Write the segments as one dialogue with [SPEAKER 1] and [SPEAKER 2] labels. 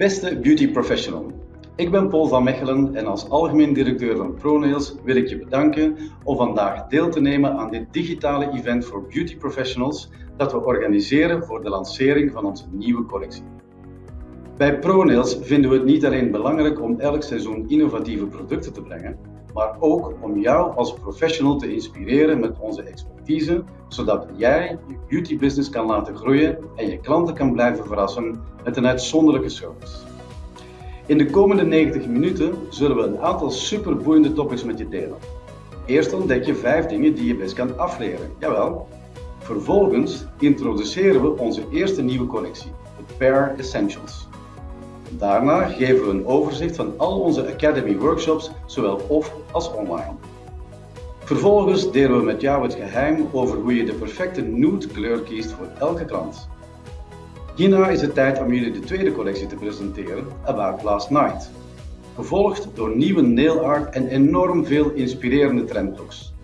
[SPEAKER 1] Beste beauty professional, ik ben Paul van Mechelen en als algemeen directeur van ProNails wil ik je bedanken om vandaag deel te nemen aan dit digitale event voor beauty professionals dat we organiseren voor de lancering van onze nieuwe collectie. Bij ProNails vinden we het niet alleen belangrijk om elk seizoen innovatieve producten te brengen, maar ook om jou als professional te inspireren met onze expertise, zodat jij je beauty business kan laten groeien en je klanten kan blijven verrassen met een uitzonderlijke service. In de komende 90 minuten zullen we een aantal superboeiende topics met je delen. Eerst ontdek je 5 dingen die je best kan afleren. Jawel. Vervolgens introduceren we onze eerste nieuwe collectie, de Pair Essentials. Daarna geven we een overzicht van al onze Academy workshops, zowel off als online. Vervolgens delen we met jou het geheim over hoe je de perfecte nude kleur kiest voor elke klant. Hierna is het tijd om jullie de tweede collectie te presenteren, About Last Night. Gevolgd door nieuwe nail art en enorm veel inspirerende trendlooks.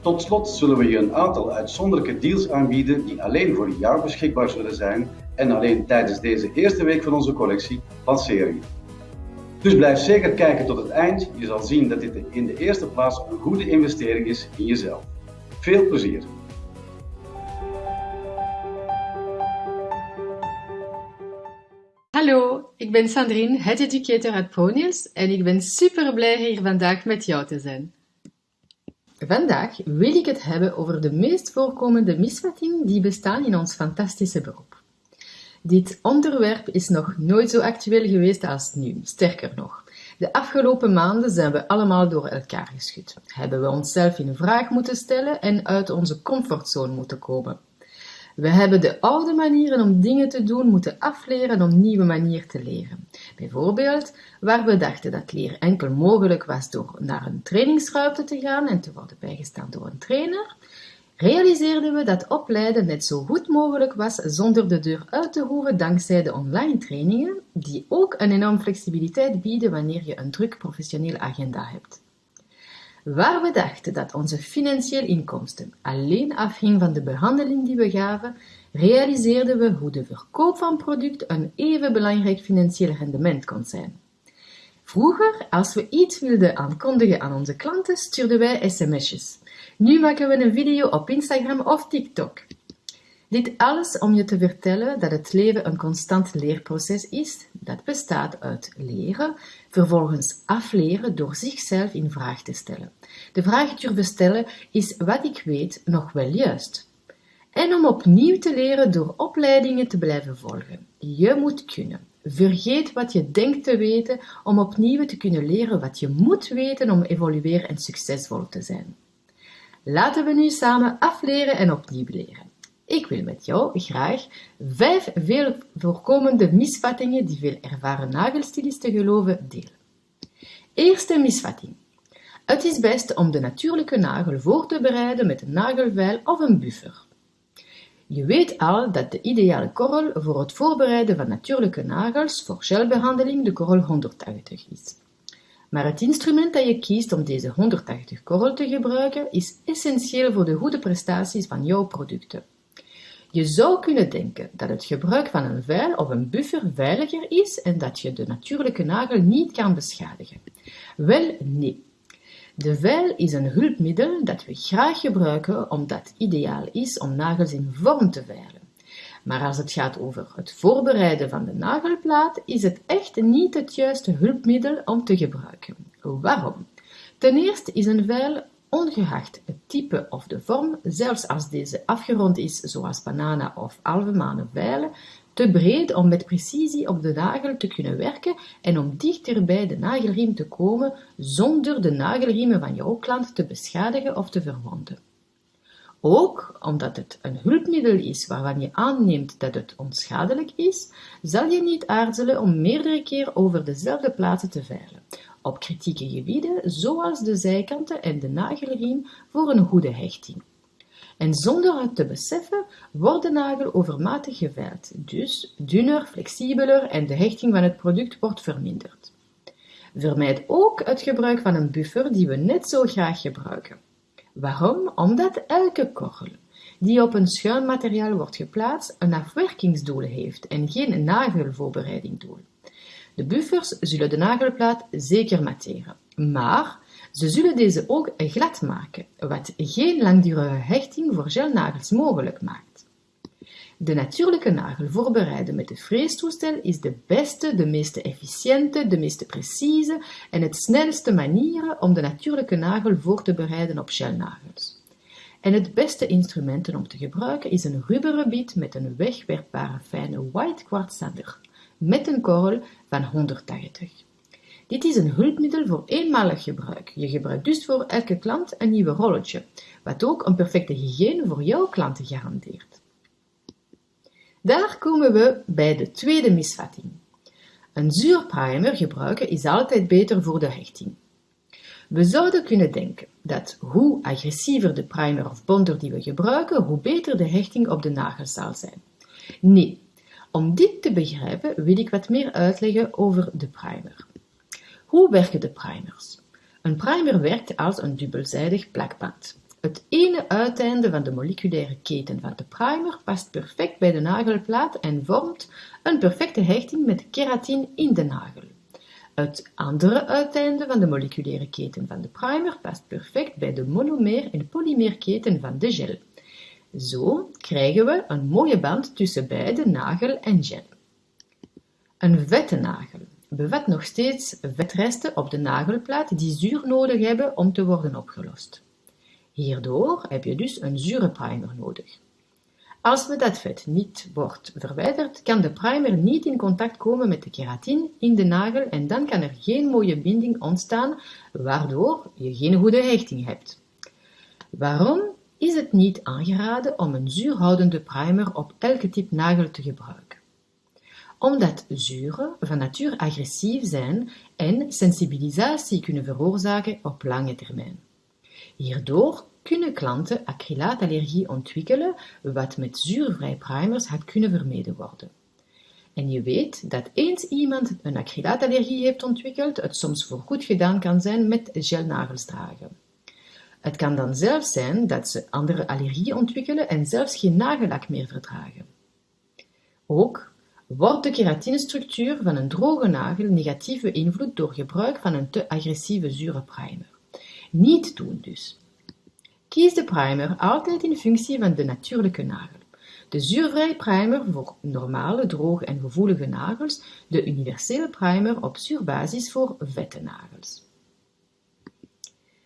[SPEAKER 1] Tot slot zullen we je een aantal uitzonderlijke deals aanbieden die alleen voor jou beschikbaar zullen zijn en alleen tijdens deze eerste week van onze collectie lanceren. Dus blijf zeker kijken tot het eind. Je zal zien dat dit in de eerste plaats een goede investering is in jezelf. Veel plezier!
[SPEAKER 2] Hallo, ik ben Sandrine, het educator uit ProNails en ik ben super blij hier vandaag met jou te zijn. Vandaag wil ik het hebben over de meest voorkomende misvattingen die bestaan in ons fantastische beroep. Dit onderwerp is nog nooit zo actueel geweest als nu, sterker nog. De afgelopen maanden zijn we allemaal door elkaar geschud. Hebben we onszelf in vraag moeten stellen en uit onze comfortzone moeten komen. We hebben de oude manieren om dingen te doen moeten afleren om nieuwe manieren te leren. Bijvoorbeeld, waar we dachten dat leren enkel mogelijk was door naar een trainingsruimte te gaan en te worden bijgestaan door een trainer, realiseerden we dat opleiden net zo goed mogelijk was zonder de deur uit te hoeven dankzij de online trainingen, die ook een enorm flexibiliteit bieden wanneer je een druk professionele agenda hebt. Waar we dachten dat onze financiële inkomsten alleen afhing van de behandeling die we gaven, realiseerden we hoe de verkoop van product een even belangrijk financieel rendement kon zijn. Vroeger, als we iets wilden aankondigen aan onze klanten, stuurden wij sms'jes. Nu maken we een video op Instagram of TikTok. Dit alles om je te vertellen dat het leven een constant leerproces is, dat bestaat uit leren, vervolgens afleren door zichzelf in vraag te stellen. De vraag durven stellen is wat ik weet nog wel juist. En om opnieuw te leren door opleidingen te blijven volgen. Je moet kunnen. Vergeet wat je denkt te weten om opnieuw te kunnen leren wat je moet weten om evolueren en succesvol te zijn. Laten we nu samen afleren en opnieuw leren. Ik wil met jou graag vijf veel voorkomende misvattingen die veel ervaren nagelstilisten geloven delen. Eerste misvatting. Het is best om de natuurlijke nagel voor te bereiden met een nagelveil of een buffer. Je weet al dat de ideale korrel voor het voorbereiden van natuurlijke nagels voor gelbehandeling de korrel 180 is. Maar het instrument dat je kiest om deze 180 korrel te gebruiken is essentieel voor de goede prestaties van jouw producten. Je zou kunnen denken dat het gebruik van een veil of een buffer veiliger is en dat je de natuurlijke nagel niet kan beschadigen. Wel, nee. De veil is een hulpmiddel dat we graag gebruiken omdat het ideaal is om nagels in vorm te veilen. Maar als het gaat over het voorbereiden van de nagelplaat, is het echt niet het juiste hulpmiddel om te gebruiken. Waarom? Ten eerste is een veil ongeacht het type of de vorm, zelfs als deze afgerond is zoals bananen of alvemanen veilen, te breed om met precisie op de nagel te kunnen werken en om dichter bij de nagelriem te komen zonder de nagelriemen van jouw klant te beschadigen of te verwonden. Ook omdat het een hulpmiddel is waarvan je aanneemt dat het onschadelijk is, zal je niet aarzelen om meerdere keer over dezelfde plaatsen te veilen, op kritieke gebieden zoals de zijkanten en de nagelriem voor een goede hechting. En zonder het te beseffen wordt de nagel overmatig geveild, dus dunner, flexibeler en de hechting van het product wordt verminderd. Vermijd ook het gebruik van een buffer die we net zo graag gebruiken. Waarom? Omdat elke korrel die op een schuin materiaal wordt geplaatst een afwerkingsdoel heeft en geen nagelvoorbereiding doel. De buffers zullen de nagelplaat zeker matteren, maar ze zullen deze ook glad maken, wat geen langdurige hechting voor gelnagels mogelijk maakt. De natuurlijke nagel voorbereiden met de freestoestel is de beste, de meest efficiënte, de meest precieze en het snelste manier om de natuurlijke nagel voor te bereiden op gelnagels. En het beste instrument om te gebruiken is een rubberen biet met een wegwerpbare fijne white kwartsader, met een korrel van 180. Dit is een hulpmiddel voor eenmalig gebruik. Je gebruikt dus voor elke klant een nieuw rolletje, wat ook een perfecte hygiëne voor jouw klanten garandeert. Daar komen we bij de tweede misvatting. Een zuurprimer gebruiken is altijd beter voor de hechting. We zouden kunnen denken dat hoe agressiever de primer of bonder die we gebruiken, hoe beter de hechting op de nagel zal zijn. Nee, om dit te begrijpen wil ik wat meer uitleggen over de primer. Hoe werken de primers? Een primer werkt als een dubbelzijdig plakband. Het ene uiteinde van de moleculaire keten van de primer past perfect bij de nagelplaat en vormt een perfecte hechting met keratine in de nagel. Het andere uiteinde van de moleculaire keten van de primer past perfect bij de monomer- en polymeerketen van de gel. Zo krijgen we een mooie band tussen beide nagel en gel. Een vette nagel bevat nog steeds vetresten op de nagelplaat die zuur nodig hebben om te worden opgelost. Hierdoor heb je dus een zure primer nodig. Als we dat vet niet wordt verwijderd, kan de primer niet in contact komen met de keratine in de nagel en dan kan er geen mooie binding ontstaan, waardoor je geen goede hechting hebt. Waarom is het niet aangeraden om een zuurhoudende primer op elke type nagel te gebruiken? Omdat zuren van natuur agressief zijn en sensibilisatie kunnen veroorzaken op lange termijn. Hierdoor kunnen klanten acrylaatallergie ontwikkelen, wat met zuurvrij primers had kunnen vermeden worden. En je weet dat eens iemand een acrylaatallergie heeft ontwikkeld, het soms voor goed gedaan kan zijn met gelnagels dragen. Het kan dan zelfs zijn dat ze andere allergieën ontwikkelen en zelfs geen nagellak meer verdragen. Ook wordt de keratinestructuur van een droge nagel negatief beïnvloed door gebruik van een te agressieve zure primer. Niet doen dus. Kies de primer altijd in functie van de natuurlijke nagel. De zuurvrije primer voor normale, droge en gevoelige nagels, de universele primer op zuurbasis voor vette nagels.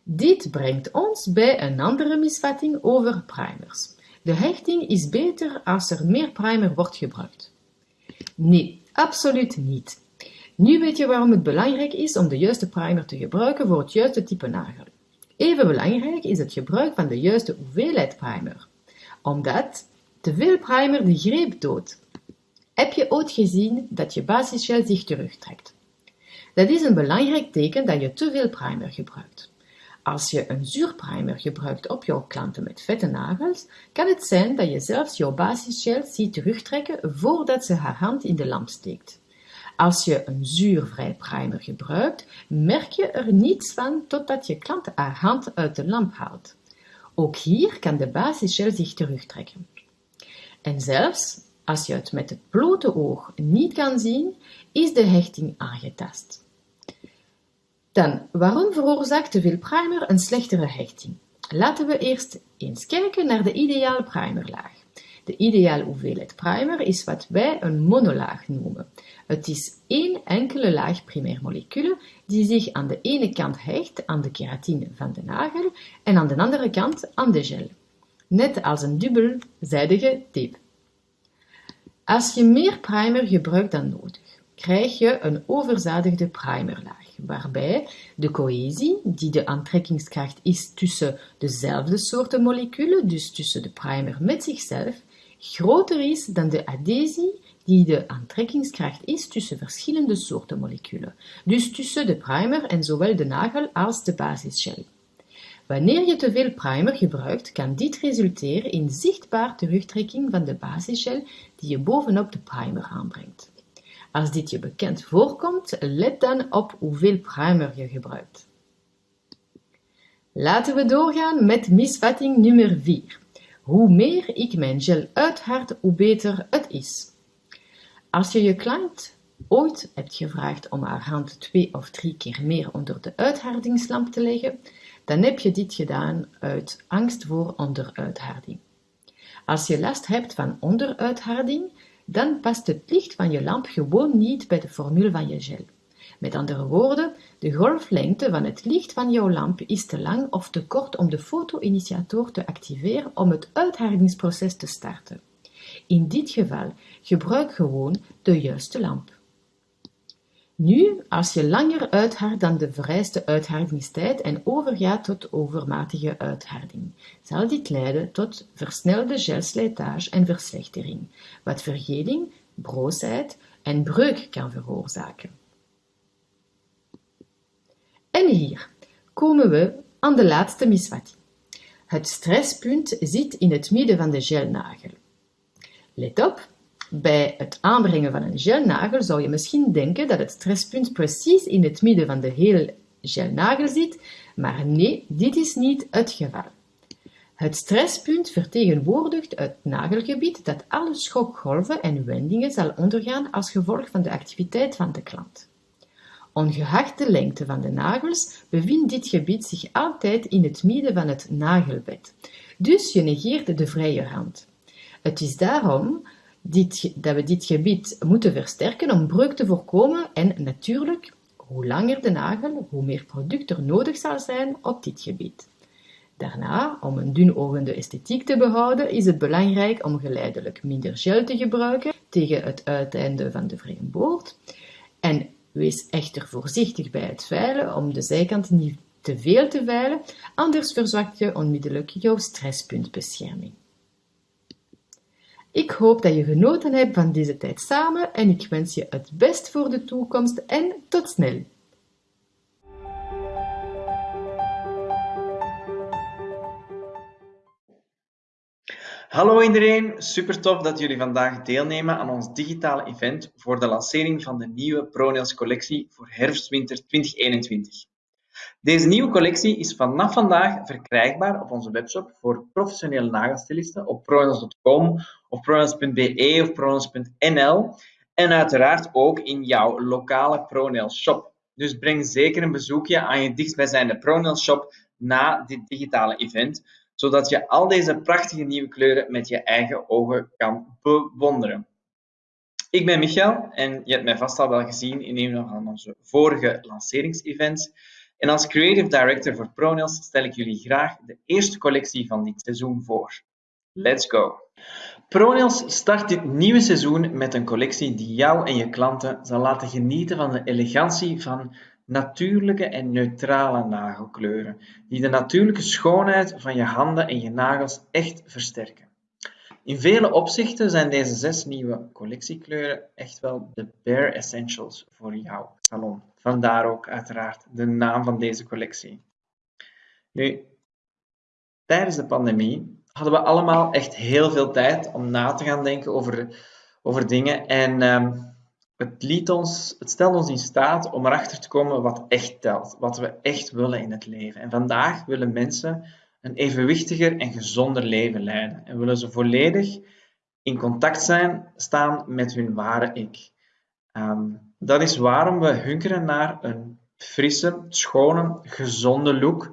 [SPEAKER 2] Dit brengt ons bij een andere misvatting over primers. De hechting is beter als er meer primer wordt gebruikt. Nee, absoluut niet. Nu weet je waarom het belangrijk is om de juiste primer te gebruiken voor het juiste type nagel. Even belangrijk is het gebruik van de juiste hoeveelheid primer, omdat te veel primer de greep doodt. Heb je ooit gezien dat je basisgel zich terugtrekt? Dat is een belangrijk teken dat je te veel primer gebruikt. Als je een zuurprimer gebruikt op jouw klanten met vette nagels, kan het zijn dat je zelfs jouw basisgel ziet terugtrekken voordat ze haar hand in de lamp steekt. Als je een zuurvrij primer gebruikt, merk je er niets van totdat je klant haar hand uit de lamp haalt. Ook hier kan de basisgel zich terugtrekken. En zelfs als je het met het blote oog niet kan zien, is de hechting aangetast. Dan, waarom veroorzaakt te veel primer een slechtere hechting? Laten we eerst eens kijken naar de ideale primerlaag. De ideale hoeveelheid primer is wat wij een monolaag noemen. Het is één enkele laag primairmoleculen die zich aan de ene kant hecht aan de keratine van de nagel en aan de andere kant aan de gel. Net als een dubbelzijdige tape. Als je meer primer gebruikt dan nodig, krijg je een overzadigde primerlaag, waarbij de cohesie, die de aantrekkingskracht is tussen dezelfde soorten moleculen, dus tussen de primer met zichzelf, groter is dan de adhesie die de aantrekkingskracht is tussen verschillende soorten moleculen, dus tussen de primer en zowel de nagel als de basisgel. Wanneer je te veel primer gebruikt, kan dit resulteren in zichtbaar terugtrekking van de basisgel die je bovenop de primer aanbrengt. Als dit je bekend voorkomt, let dan op hoeveel primer je gebruikt. Laten we doorgaan met misvatting nummer 4. Hoe meer ik mijn gel uithard, hoe beter het is. Als je je klant ooit hebt gevraagd om haar hand twee of drie keer meer onder de uithardingslamp te leggen, dan heb je dit gedaan uit angst voor onderuitharding. Als je last hebt van onderuitharding, dan past het licht van je lamp gewoon niet bij de formule van je gel. Met andere woorden, de golflengte van het licht van jouw lamp is te lang of te kort om de foto-initiator te activeren om het uithardingsproces te starten. In dit geval gebruik gewoon de juiste lamp. Nu, als je langer uithardt dan de vereiste uithardingstijd en overgaat tot overmatige uitharding, zal dit leiden tot versnelde gelslijtage en verslechtering, wat vergeling, broosheid en breuk kan veroorzaken. En hier komen we aan de laatste misvatting. Het stresspunt zit in het midden van de gelnagel. Let op, bij het aanbrengen van een gelnagel zou je misschien denken dat het stresspunt precies in het midden van de hele gelnagel zit, maar nee, dit is niet het geval. Het stresspunt vertegenwoordigt het nagelgebied dat alle schokgolven en wendingen zal ondergaan als gevolg van de activiteit van de klant. Ongeacht de lengte van de nagels bevindt dit gebied zich altijd in het midden van het nagelbed, dus je negeert de vrije hand. Het is daarom dit, dat we dit gebied moeten versterken om breuk te voorkomen en natuurlijk, hoe langer de nagel, hoe meer product er nodig zal zijn op dit gebied. Daarna, om een dunogende esthetiek te behouden, is het belangrijk om geleidelijk minder gel te gebruiken tegen het uiteinde van de vrije boord. En wees echter voorzichtig bij het veilen om de zijkant niet te veel te veilen, anders verzwakt je onmiddellijk jouw stresspuntbescherming. Ik hoop dat je genoten hebt van deze tijd samen en ik wens je het best voor de toekomst en tot snel!
[SPEAKER 3] Hallo iedereen, super tof dat jullie vandaag deelnemen aan ons digitale event voor de lancering van de nieuwe ProNails collectie voor herfst-winter 2021. Deze nieuwe collectie is vanaf vandaag verkrijgbaar op onze webshop voor professionele nagelstilisten op pronails.com of pronails.be of pronails.nl en uiteraard ook in jouw lokale ProNails shop. Dus breng zeker een bezoekje aan je dichtstbijzijnde ProNails shop na dit digitale event, zodat je al deze prachtige nieuwe kleuren met je eigen ogen kan bewonderen. Ik ben Michael en je hebt mij vast al wel gezien in een van onze vorige lanceringsevents. En als Creative Director voor ProNails stel ik jullie graag de eerste collectie van dit seizoen voor. Let's go! ProNails start dit nieuwe seizoen met een collectie die jou en je klanten zal laten genieten van de elegantie van natuurlijke en neutrale nagelkleuren, die de natuurlijke schoonheid van je handen en je nagels echt versterken. In vele opzichten zijn deze zes nieuwe collectiekleuren echt wel de bare essentials voor jouw salon. Vandaar ook uiteraard de naam van deze collectie. Nu, tijdens de pandemie hadden we allemaal echt heel veel tijd om na te gaan denken over, over dingen. En ehm, het, liet ons, het stelde ons in staat om erachter te komen wat echt telt, wat we echt willen in het leven. En vandaag willen mensen een evenwichtiger en gezonder leven leiden en willen ze volledig in contact zijn, staan met hun ware ik. Ehm, dat is waarom we hunkeren naar een frisse, schone, gezonde look.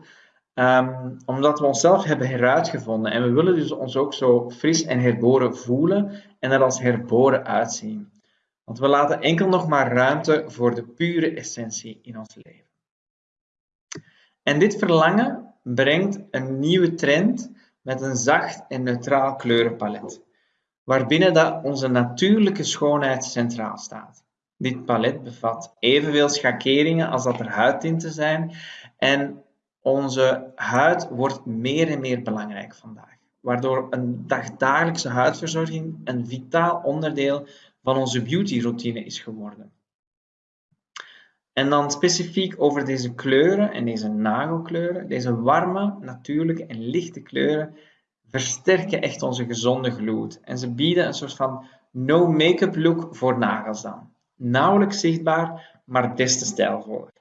[SPEAKER 3] Um, omdat we onszelf hebben heruitgevonden. En we willen dus ons ook zo fris en herboren voelen en er als herboren uitzien. Want we laten enkel nog maar ruimte voor de pure essentie in ons leven. En dit verlangen brengt een nieuwe trend met een zacht en neutraal kleurenpalet, waarbinnen dat onze natuurlijke schoonheid centraal staat. Dit palet bevat evenveel schakeringen als dat er huidtinten zijn en onze huid wordt meer en meer belangrijk vandaag, waardoor een dagdagelijkse huidverzorging een vitaal onderdeel van onze beautyroutine is geworden. En dan specifiek over deze kleuren en deze nagelkleuren. Deze warme, natuurlijke en lichte kleuren versterken echt onze gezonde gloed. En ze bieden een soort van no-make-up look voor nagels dan. Nauwelijks zichtbaar, maar des te stijlvoller.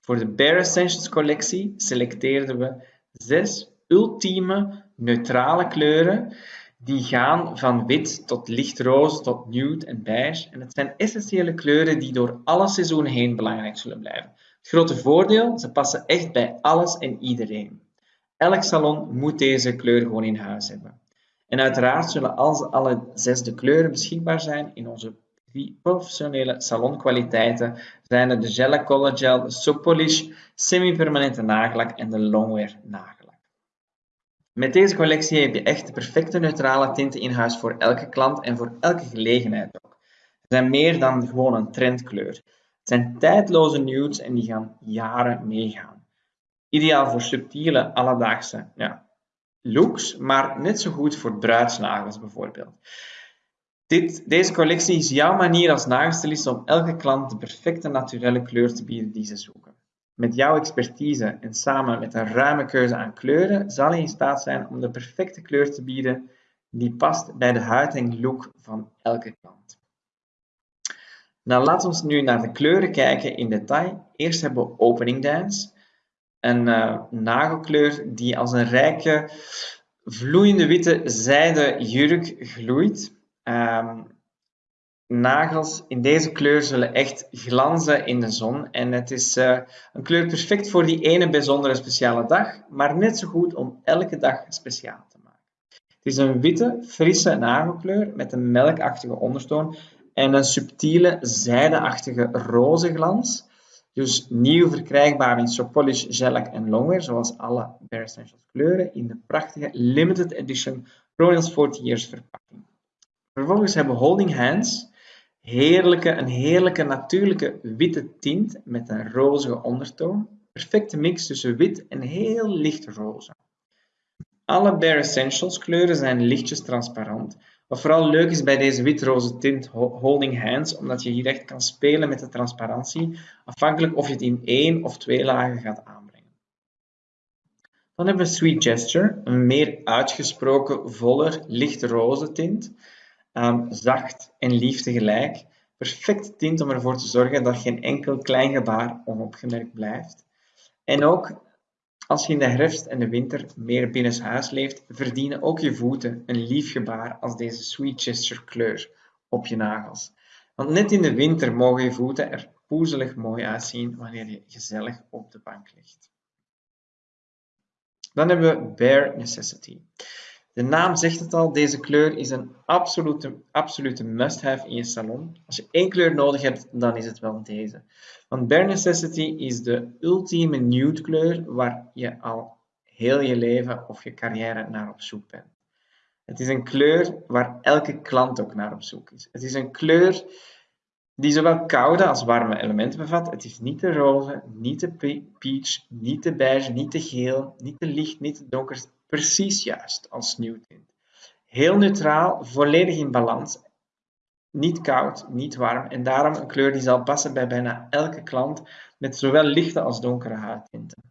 [SPEAKER 3] Voor de Bare Essentials collectie selecteerden we zes ultieme neutrale kleuren Die gaan van wit tot lichtroze tot nude en beige. En het zijn essentiële kleuren die door alle seizoenen heen belangrijk zullen blijven. Het grote voordeel, ze passen echt bij alles en iedereen. Elk salon moet deze kleur gewoon in huis hebben. En uiteraard zullen alle zes de kleuren beschikbaar zijn in onze professionele salonkwaliteiten zijn het de Gel Color Gel, de Soap Polish, semi-permanente nagellak en de Longwear nagellak. Met deze collectie heb je echt de perfecte neutrale tinten in huis voor elke klant en voor elke gelegenheid ook. Ze zijn meer dan gewoon een trendkleur. Het zijn tijdloze nudes en die gaan jaren meegaan. Ideaal voor subtiele, alledaagse ja, looks, maar net zo goed voor bruidsnagels bijvoorbeeld. Dit, deze collectie is jouw manier als nagelstylist om elke klant de perfecte naturelle kleur te bieden die ze zoeken. Met jouw expertise en samen met een ruime keuze aan kleuren zal je in staat zijn om de perfecte kleur te bieden die past bij de huid en look van elke klant. Nou, laten we nu naar de kleuren kijken in detail. Eerst hebben we Opening Dance, een uh, nagelkleur die als een rijke, vloeiende witte zijde jurk gloeit. Um, nagels in deze kleur zullen echt glanzen in de zon. En het is uh, een kleur perfect voor die ene bijzondere speciale dag, maar net zo goed om elke dag speciaal te maken. Het is een witte, frisse nagelkleur met een melkachtige ondertoon en een subtiele, zijdeachtige roze glans. Dus nieuw verkrijgbaar in Sopolish, Shellac en Longwear, zoals alle Bare Essentials kleuren, in de prachtige limited edition Royals 40 Years verpakking. Vervolgens hebben we Holding Hands, heerlijke, een heerlijke natuurlijke witte tint met een rozige ondertoon. Perfecte mix tussen wit en heel licht roze. Alle Bare Essentials kleuren zijn lichtjes transparant. Wat vooral leuk is bij deze wit-roze tint Holding Hands, omdat je hier echt kan spelen met de transparantie, afhankelijk of je het in één of twee lagen gaat aanbrengen. Dan hebben we Sweet Gesture, een meer uitgesproken, voller, licht-roze tint. Um, zacht en lief tegelijk. Perfecte tint om ervoor te zorgen dat geen enkel klein gebaar onopgemerkt blijft. En ook als je in de herfst en de winter meer binnenshuis leeft, verdienen ook je voeten een lief gebaar als deze Sweet Gesture kleur op je nagels. Want net in de winter mogen je voeten er poezelig mooi uitzien wanneer je gezellig op de bank ligt. Dan hebben we Bare Necessity. De naam zegt het al, deze kleur is een absolute, absolute must-have in je salon. Als je één kleur nodig hebt, dan is het wel deze. Want Bare Necessity is de ultieme nude kleur waar je al heel je leven of je carrière naar op zoek bent. Het is een kleur waar elke klant ook naar op zoek is. Het is een kleur die zowel koude als warme elementen bevat. Het is niet te roze, niet te peach, niet te beige, niet te geel, niet te licht, niet te donker precies juist als tint. Heel neutraal, volledig in balans, niet koud, niet warm en daarom een kleur die zal passen bij bijna elke klant met zowel lichte als donkere huidtinten.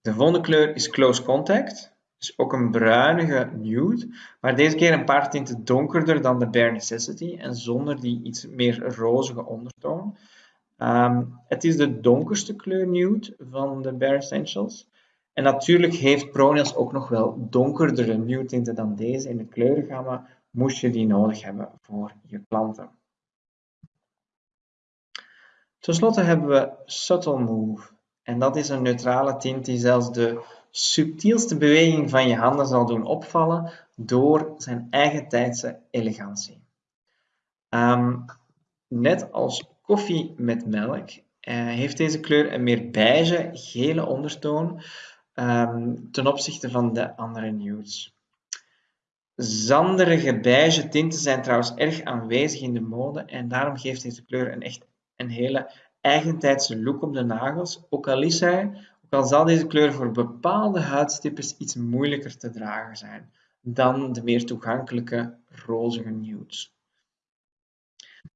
[SPEAKER 3] De volgende kleur is Close Contact, dus ook een bruinige nude, maar deze keer een paar tinten donkerder dan de Bare Necessity en zonder die iets meer rozige ondertoon. Ehm, het is de donkerste kleur nude van de Bare Essentials. En natuurlijk heeft Pronails ook nog wel donkerdere nude tinten dan deze in de kleurengamma, moest je die nodig hebben voor je klanten. Ten slotte hebben we Subtle Move. En dat is een neutrale tint die zelfs de subtielste beweging van je handen zal doen opvallen door zijn eigen tijdse elegantie. Ehm, net als koffie met melk uh, heeft deze kleur een meer beige, gele ondertoon um, ten opzichte van de andere nudes. Zanderige beige tinten zijn trouwens erg aanwezig in de mode en daarom geeft deze kleur een echt een hele eigentijdse look op de nagels. Ook al is hij, ook al zal deze kleur voor bepaalde huidstipes iets moeilijker te dragen zijn dan de meer toegankelijke rozige nudes.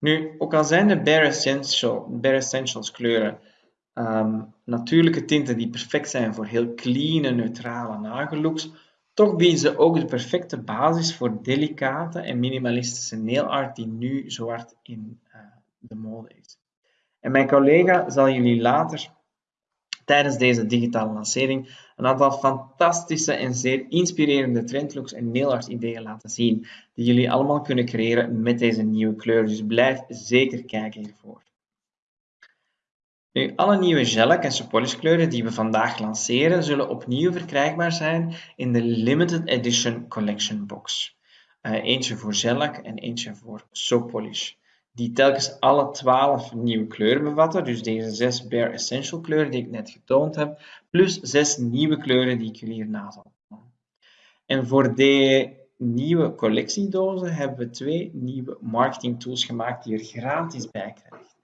[SPEAKER 3] Nu, ook al zijn de Bare, Bare Essentials kleuren um, natuurlijke tinten die perfect zijn voor heel clean neutrale nagellooks, toch bieden ze ook de perfecte basis voor delicate en minimalistische nail art die nu zo hard in uh, de mode is. En mijn collega zal jullie later tijdens deze digitale lancering een aantal fantastische en zeer inspirerende trendlooks en nail ideeën laten zien, die jullie allemaal kunnen creëren met deze nieuwe kleur. Dus blijf zeker kijken hiervoor. Nu, alle nieuwe gelak en polish kleuren die we vandaag lanceren, zullen opnieuw verkrijgbaar zijn in de Limited Edition Collection Box. Uh, eentje voor shellac en eentje voor soap polish die telkens alle 12 nieuwe kleuren bevatten. Dus deze zes Bare Essential kleuren die ik net getoond heb, plus zes nieuwe kleuren die ik jullie hierna zal tonen. En voor de nieuwe collectiedozen hebben we twee nieuwe marketing tools gemaakt die je er gratis bij krijgt.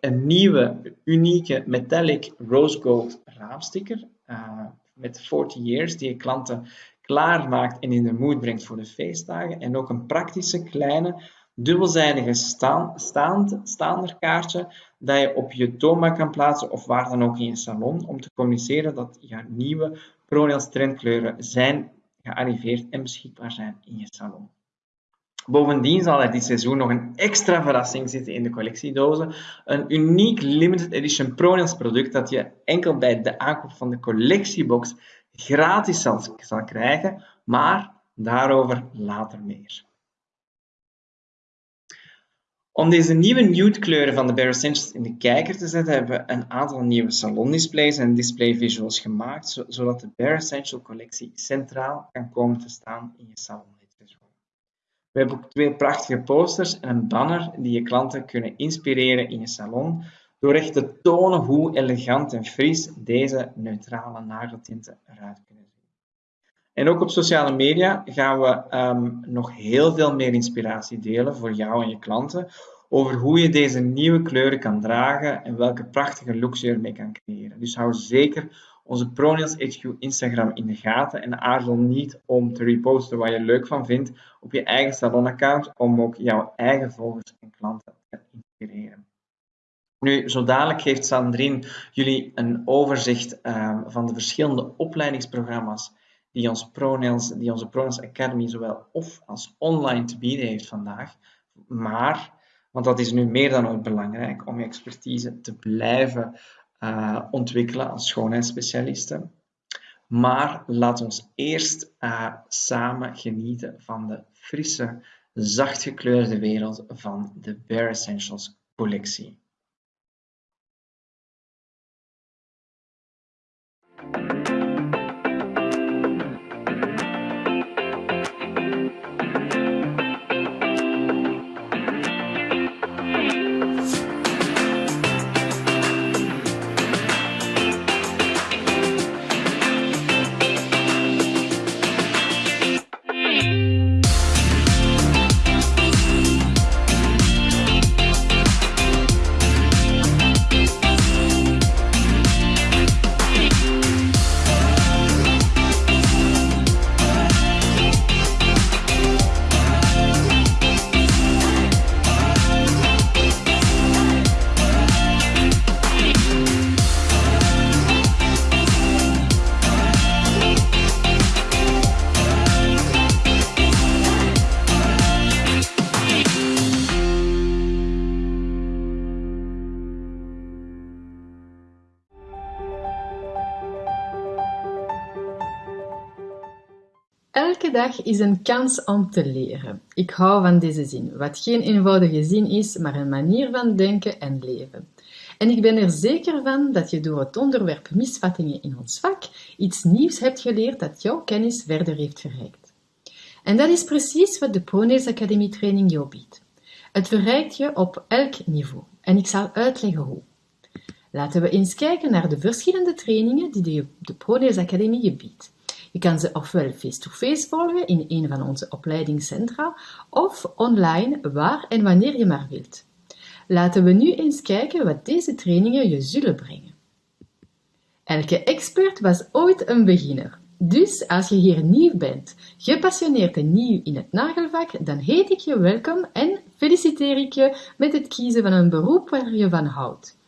[SPEAKER 3] Een nieuwe, unieke metallic rose gold raamsticker uh, met 40 years die je klanten klaarmaakt en in de moed brengt voor de feestdagen. En ook een praktische kleine dubbelzijdige staand, staanderkaartje dat je op je toonbank kan plaatsen of waar dan ook in je salon om te communiceren dat je nieuwe ProNails trendkleuren zijn gearriveerd en beschikbaar zijn in je salon. Bovendien zal er dit seizoen nog een extra verrassing zitten in de collectiedozen. Een uniek limited edition ProNails product dat je enkel bij de aankoop van de collectiebox gratis zal krijgen, maar daarover later meer. Om deze nieuwe nude kleuren van de Bare Essentials in de kijker te zetten, hebben we een aantal nieuwe salondisplays en display visuals gemaakt, zodat de Bare Essential collectie centraal kan komen te staan in je salon We hebben ook twee prachtige posters en een banner die je klanten kunnen inspireren in je salon, door echt te tonen hoe elegant en fris deze neutrale nageltinten eruit. En ook op sociale media gaan we um, nog heel veel meer inspiratie delen voor jou en je klanten over hoe je deze nieuwe kleuren kan dragen en welke prachtige looks je ermee kan creëren. Dus hou zeker onze ProNails HQ Instagram in de gaten en aarzel niet om te reposten wat je leuk van vindt op je eigen salonaccount om ook jouw eigen volgers en klanten te inspireren. Nu, zo dadelijk geeft Sandrine jullie een overzicht uh, van de verschillende opleidingsprogramma's die, ons ProNails, die onze ProNails Academy zowel off als online te bieden heeft vandaag. Maar, want dat is nu meer dan ooit belangrijk om je expertise te blijven uh, ontwikkelen als schoonheidsspecialisten. Maar laat ons eerst uh, samen genieten van de frisse, zacht gekleurde wereld van de Bare Essentials collectie.
[SPEAKER 2] Dag is een kans om te leren. Ik hou van deze zin, wat geen eenvoudige zin is, maar een manier van denken en leven. En ik ben er zeker van dat je door het onderwerp misvattingen in ons vak iets nieuws hebt geleerd dat jouw kennis verder heeft verrijkt. En dat is precies wat de ProNails Academy training jou biedt. Het verrijkt je op elk niveau en ik zal uitleggen hoe. Laten we eens kijken naar de verschillende trainingen die de, ProNails Academy je biedt. Je kan ze ofwel face-to-face volgen in een van onze opleidingscentra of online waar en wanneer je maar wilt. Laten we nu eens kijken wat deze trainingen je zullen brengen. Elke expert was ooit een beginner. Dus als je hier nieuw bent, gepassioneerd en nieuw in het nagelvak, dan heet ik je welkom en feliciteer ik je met het kiezen van een beroep waar je van houdt.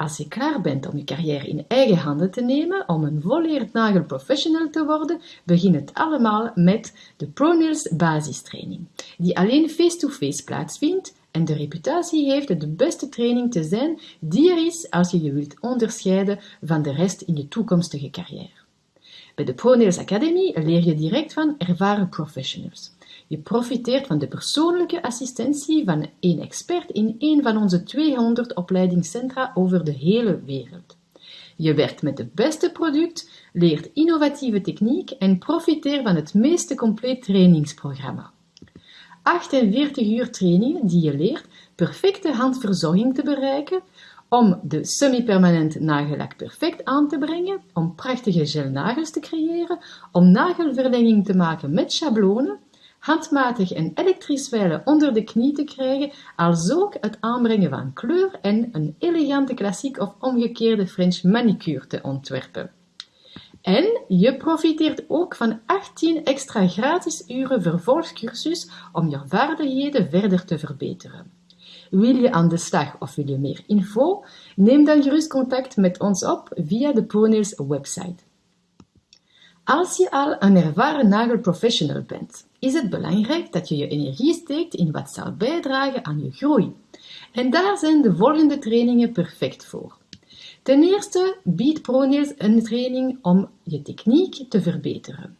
[SPEAKER 2] Als je klaar bent om je carrière in eigen handen te nemen, om een volleerd nagelprofessional te worden, begin het allemaal met de ProNails basistraining, die alleen face-to-face plaatsvindt en de reputatie heeft de beste training te zijn die er is als je je wilt onderscheiden van de rest in je toekomstige carrière. Bij de ProNails Academy leer je direct van ervaren professionals. Je profiteert van de persoonlijke assistentie van een expert in een van onze 200 opleidingscentra over de hele wereld. Je werkt met het beste product, leert innovatieve techniek en profiteert van het meest compleet trainingsprogramma. 48 uur trainingen die je leert perfecte handverzorging te bereiken, om de semi-permanent nagellak perfect aan te brengen, om prachtige gelnagels te creëren, om nagelverlenging te maken met schablonen, handmatig en elektrisch wijlen onder de knie te krijgen, als ook het aanbrengen van kleur en een elegante klassiek of omgekeerde French manicure te ontwerpen. En je profiteert ook van 18 extra gratis uren vervolgcursus om je vaardigheden verder te verbeteren. Wil je aan de slag of wil je meer info? Neem dan gerust contact met ons op via de Pronails website. Als je al een ervaren nagelprofessional bent, is het belangrijk dat je je energie steekt in wat zal bijdragen aan je groei. En daar zijn de volgende trainingen perfect voor. Ten eerste biedt ProNails een training om je techniek te verbeteren.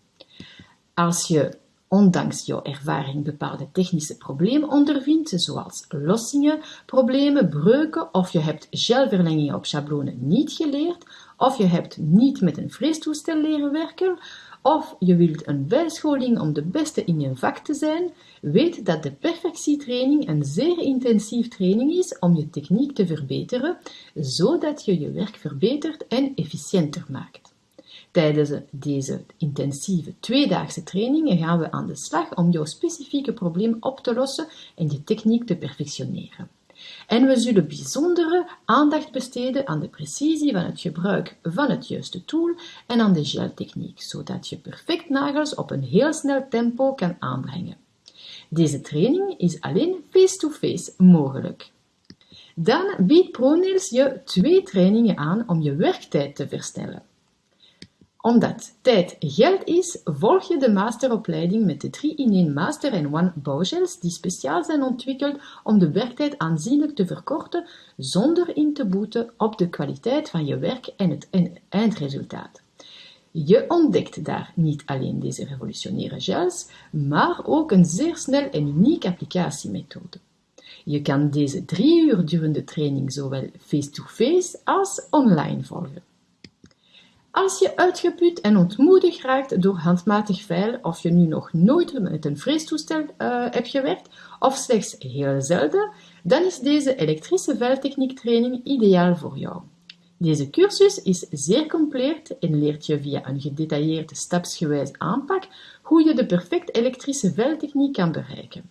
[SPEAKER 2] Als je ondanks jouw ervaring bepaalde technische problemen ondervindt, zoals lossingen, problemen, breuken, of je hebt gelverlengingen op schablonen niet geleerd, of je hebt niet met een freestoestel leren werken, of je wilt een bijscholing om de beste in je vak te zijn, weet dat de perfectietraining een zeer intensief training is om je techniek te verbeteren, zodat je je werk verbetert en efficiënter maakt. Tijdens deze intensieve tweedaagse trainingen gaan we aan de slag om jouw specifieke probleem op te lossen en je techniek te perfectioneren. En we zullen bijzondere aandacht besteden aan de precisie van het gebruik van het juiste tool en aan de geltechniek, zodat je perfect nagels op een heel snel tempo kan aanbrengen. Deze training is alleen face-to-face -face mogelijk. Dan biedt ProNails je twee trainingen aan om je werktijd te verstellen omdat tijd geld is, volg je de masteropleiding met de 3-in-1 Master en One bouwgels die speciaal zijn ontwikkeld om de werktijd aanzienlijk te verkorten zonder in te boeten op de kwaliteit van je werk en het eindresultaat. Je ontdekt daar niet alleen deze revolutionaire gels, maar ook een zeer snel en unieke applicatiemethode. Je kan deze drie uur durende training zowel face-to-face -face als online volgen. Als je uitgeput en ontmoedigd raakt door handmatig veilen, of je nu nog nooit met een freestoestel uh, hebt gewerkt, of slechts heel zelden, dan is deze elektrische veiltechniek-training ideaal voor jou. Deze cursus is zeer compleet en leert je via een gedetailleerde stapsgewijs aanpak hoe je de perfecte elektrische veiltechniek kan bereiken.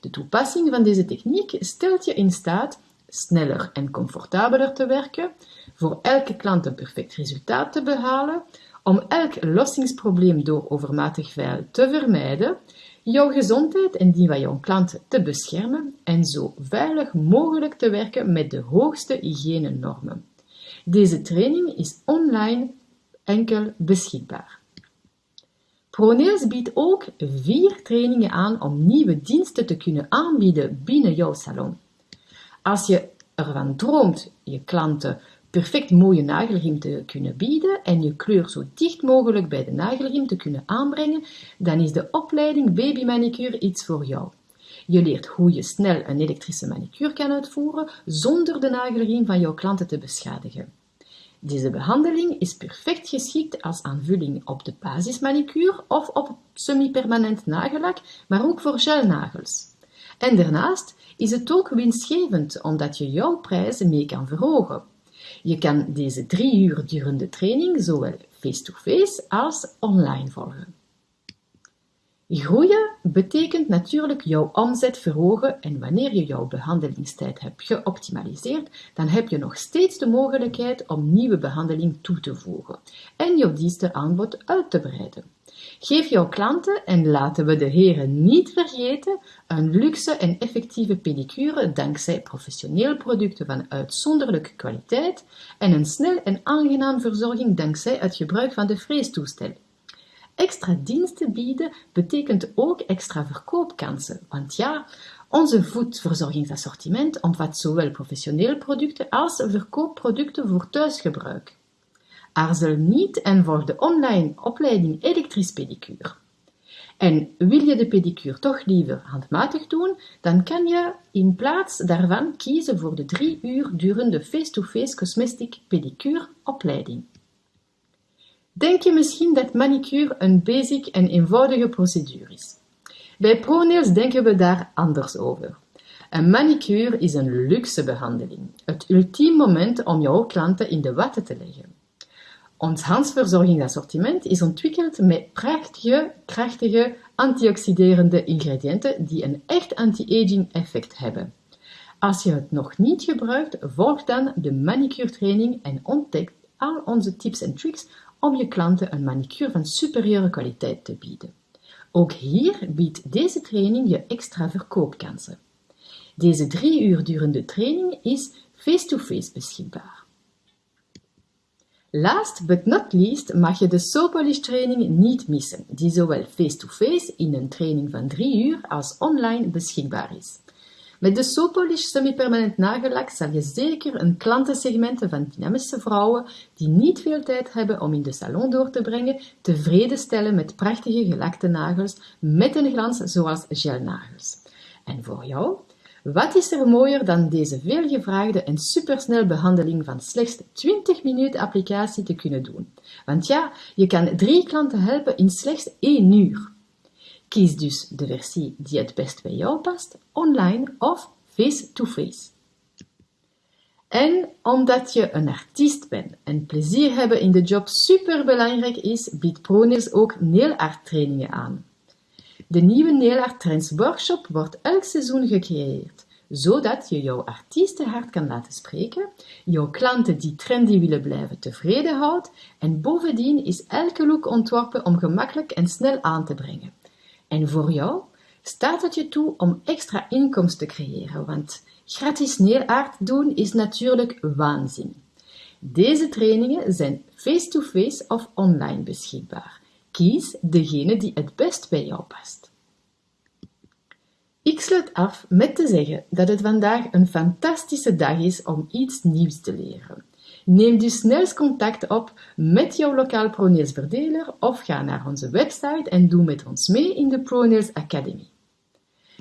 [SPEAKER 2] De toepassing van deze techniek stelt je in staat sneller en comfortabeler te werken, voor elke klant een perfect resultaat te behalen, om elk lossingsprobleem door overmatig vuil te vermijden, jouw gezondheid en die van jouw klant te beschermen en zo veilig mogelijk te werken met de hoogste hygiënenormen. Deze training is online enkel beschikbaar. ProNails biedt ook vier trainingen aan om nieuwe diensten te kunnen aanbieden binnen jouw salon. Als je ervan droomt je klanten perfect mooie nagelriem te kunnen bieden en je kleur zo dicht mogelijk bij de nagelriem te kunnen aanbrengen, dan is de opleiding Baby Manicure iets voor jou. Je leert hoe je snel een elektrische manicure kan uitvoeren zonder de nagelriem van jouw klanten te beschadigen. Deze behandeling is perfect geschikt als aanvulling op de basismanicure of op semi-permanent nagellak, maar ook voor gelnagels. En daarnaast is het ook winstgevend omdat je jouw prijzen mee kan verhogen. Je kan deze drie uur durende training zowel face-to-face als online volgen. Groeien betekent natuurlijk jouw omzet verhogen en wanneer je jouw behandelingstijd hebt geoptimaliseerd, dan heb je nog steeds de mogelijkheid om nieuwe behandeling toe te voegen en jouw dienstenaanbod uit te breiden. Geef jouw klanten, en laten we de heren niet vergeten, een luxe en effectieve pedicure dankzij professionele producten van uitzonderlijke kwaliteit en een snel en aangenaam verzorging dankzij het gebruik van de freestoestel. Extra diensten bieden betekent ook extra verkoopkansen, want ja, Onze voedverzorgingsassortiment omvat zowel professionele producten als verkoopproducten voor thuisgebruik. Aarzel niet en volg de online opleiding elektrisch pedicure. En wil je de pedicure toch liever handmatig doen, dan kan je in plaats daarvan kiezen voor de drie uur durende face-to-face cosmetic pedicure opleiding. Denk je misschien dat manicure een basic en eenvoudige procedure is? Bij ProNails denken we daar anders over. Een manicure is een luxe behandeling, het ultieme moment om jouw klanten in de watten te leggen. Ons handverzorgingsassortiment is ontwikkeld met prachtige, krachtige, antioxiderende ingrediënten die een echt anti-aging effect hebben. Als je het nog niet gebruikt, volg dan de manicure training en ontdek al onze tips en tricks om je klanten een manicure van superieure kwaliteit te bieden. Ook hier biedt deze training je extra verkoopkansen. Deze drie uur durende training is face-to-face beschikbaar. Last but not least mag je de Sopolish training niet missen, die zowel face-to-face in een training van drie uur als online beschikbaar is. Met de Sopolish semi-permanent nagellak zal je zeker een klantensegment van dynamische vrouwen die niet veel tijd hebben om in de salon door te brengen, tevreden stellen met prachtige gelakte nagels met een glans zoals gelnagels. En voor jou? Wat is er mooier dan deze veelgevraagde en supersnel behandeling van slechts 20 minuten applicatie te kunnen doen? Want ja, je kan drie klanten helpen in slechts één uur. Kies dus de versie die het best bij jou past, online of face-to-face. En omdat je een artiest bent en plezier hebben in de job superbelangrijk is, biedt ProNails ook nailart trainingen aan. De nieuwe Nailart Trends Workshop wordt elk seizoen gecreëerd, zodat je jouw artiestenhart kan laten spreken, jouw klanten die trendy willen blijven tevreden houdt en bovendien is elke look ontworpen om gemakkelijk en snel aan te brengen. En voor jou staat het je toe om extra inkomsten te creëren, want gratis neeraard doen is natuurlijk waanzin. Deze trainingen zijn face-to-face of online beschikbaar. Kies degene die het best bij jou past. Ik sluit af met te zeggen dat het vandaag een fantastische dag is om iets nieuws te leren. Neem dus snel contact op met jouw lokaal ProNails verdeler of ga naar onze website en doe met ons mee in de ProNails Academy.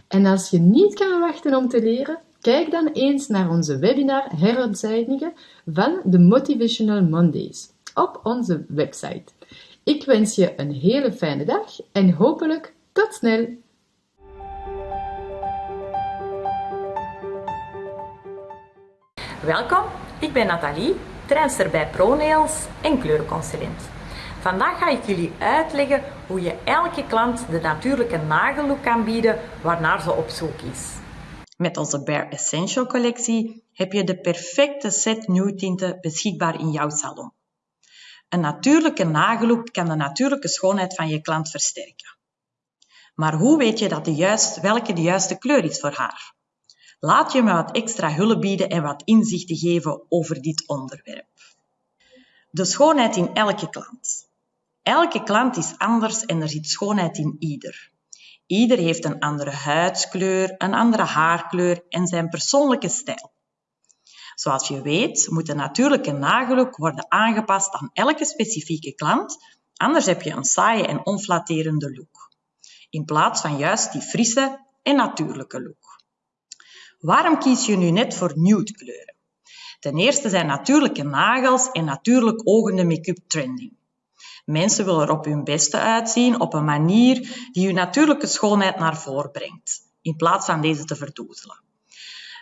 [SPEAKER 2] En als je niet kan wachten om te leren, kijk dan eens naar onze webinar heruitzendingen van de Motivational Mondays op onze website. Ik wens je een hele fijne dag en hopelijk tot snel!
[SPEAKER 4] Welkom, ik ben Nathalie trainster bij ProNails en kleurenconsulent. Vandaag ga ik jullie uitleggen hoe je elke klant de natuurlijke nagellook kan bieden waarnaar ze op zoek is.
[SPEAKER 5] Met onze Bare Essential collectie heb je de perfecte set nude tinten beschikbaar in jouw salon. Een natuurlijke nagellook kan de natuurlijke schoonheid van je klant versterken. Maar hoe weet je dat de juist, welke de juiste kleur is voor haar? Laat je me wat extra hulp bieden en wat inzichten geven over dit onderwerp. De schoonheid in elke klant. Elke klant is anders en er zit schoonheid in ieder. Ieder heeft een andere huidskleur, een andere haarkleur en zijn persoonlijke stijl. Zoals je weet, moet de natuurlijke nagellook worden aangepast aan elke specifieke klant, anders heb je een saaie en onflatterende look. In plaats van juist die frisse en natuurlijke look. Waarom kies je nu net voor nude kleuren? Ten eerste zijn natuurlijke nagels en natuurlijk ogende make-up trending. Mensen willen er op hun beste uitzien op een manier die hun natuurlijke schoonheid naar voren brengt, in plaats van deze te verdoezelen.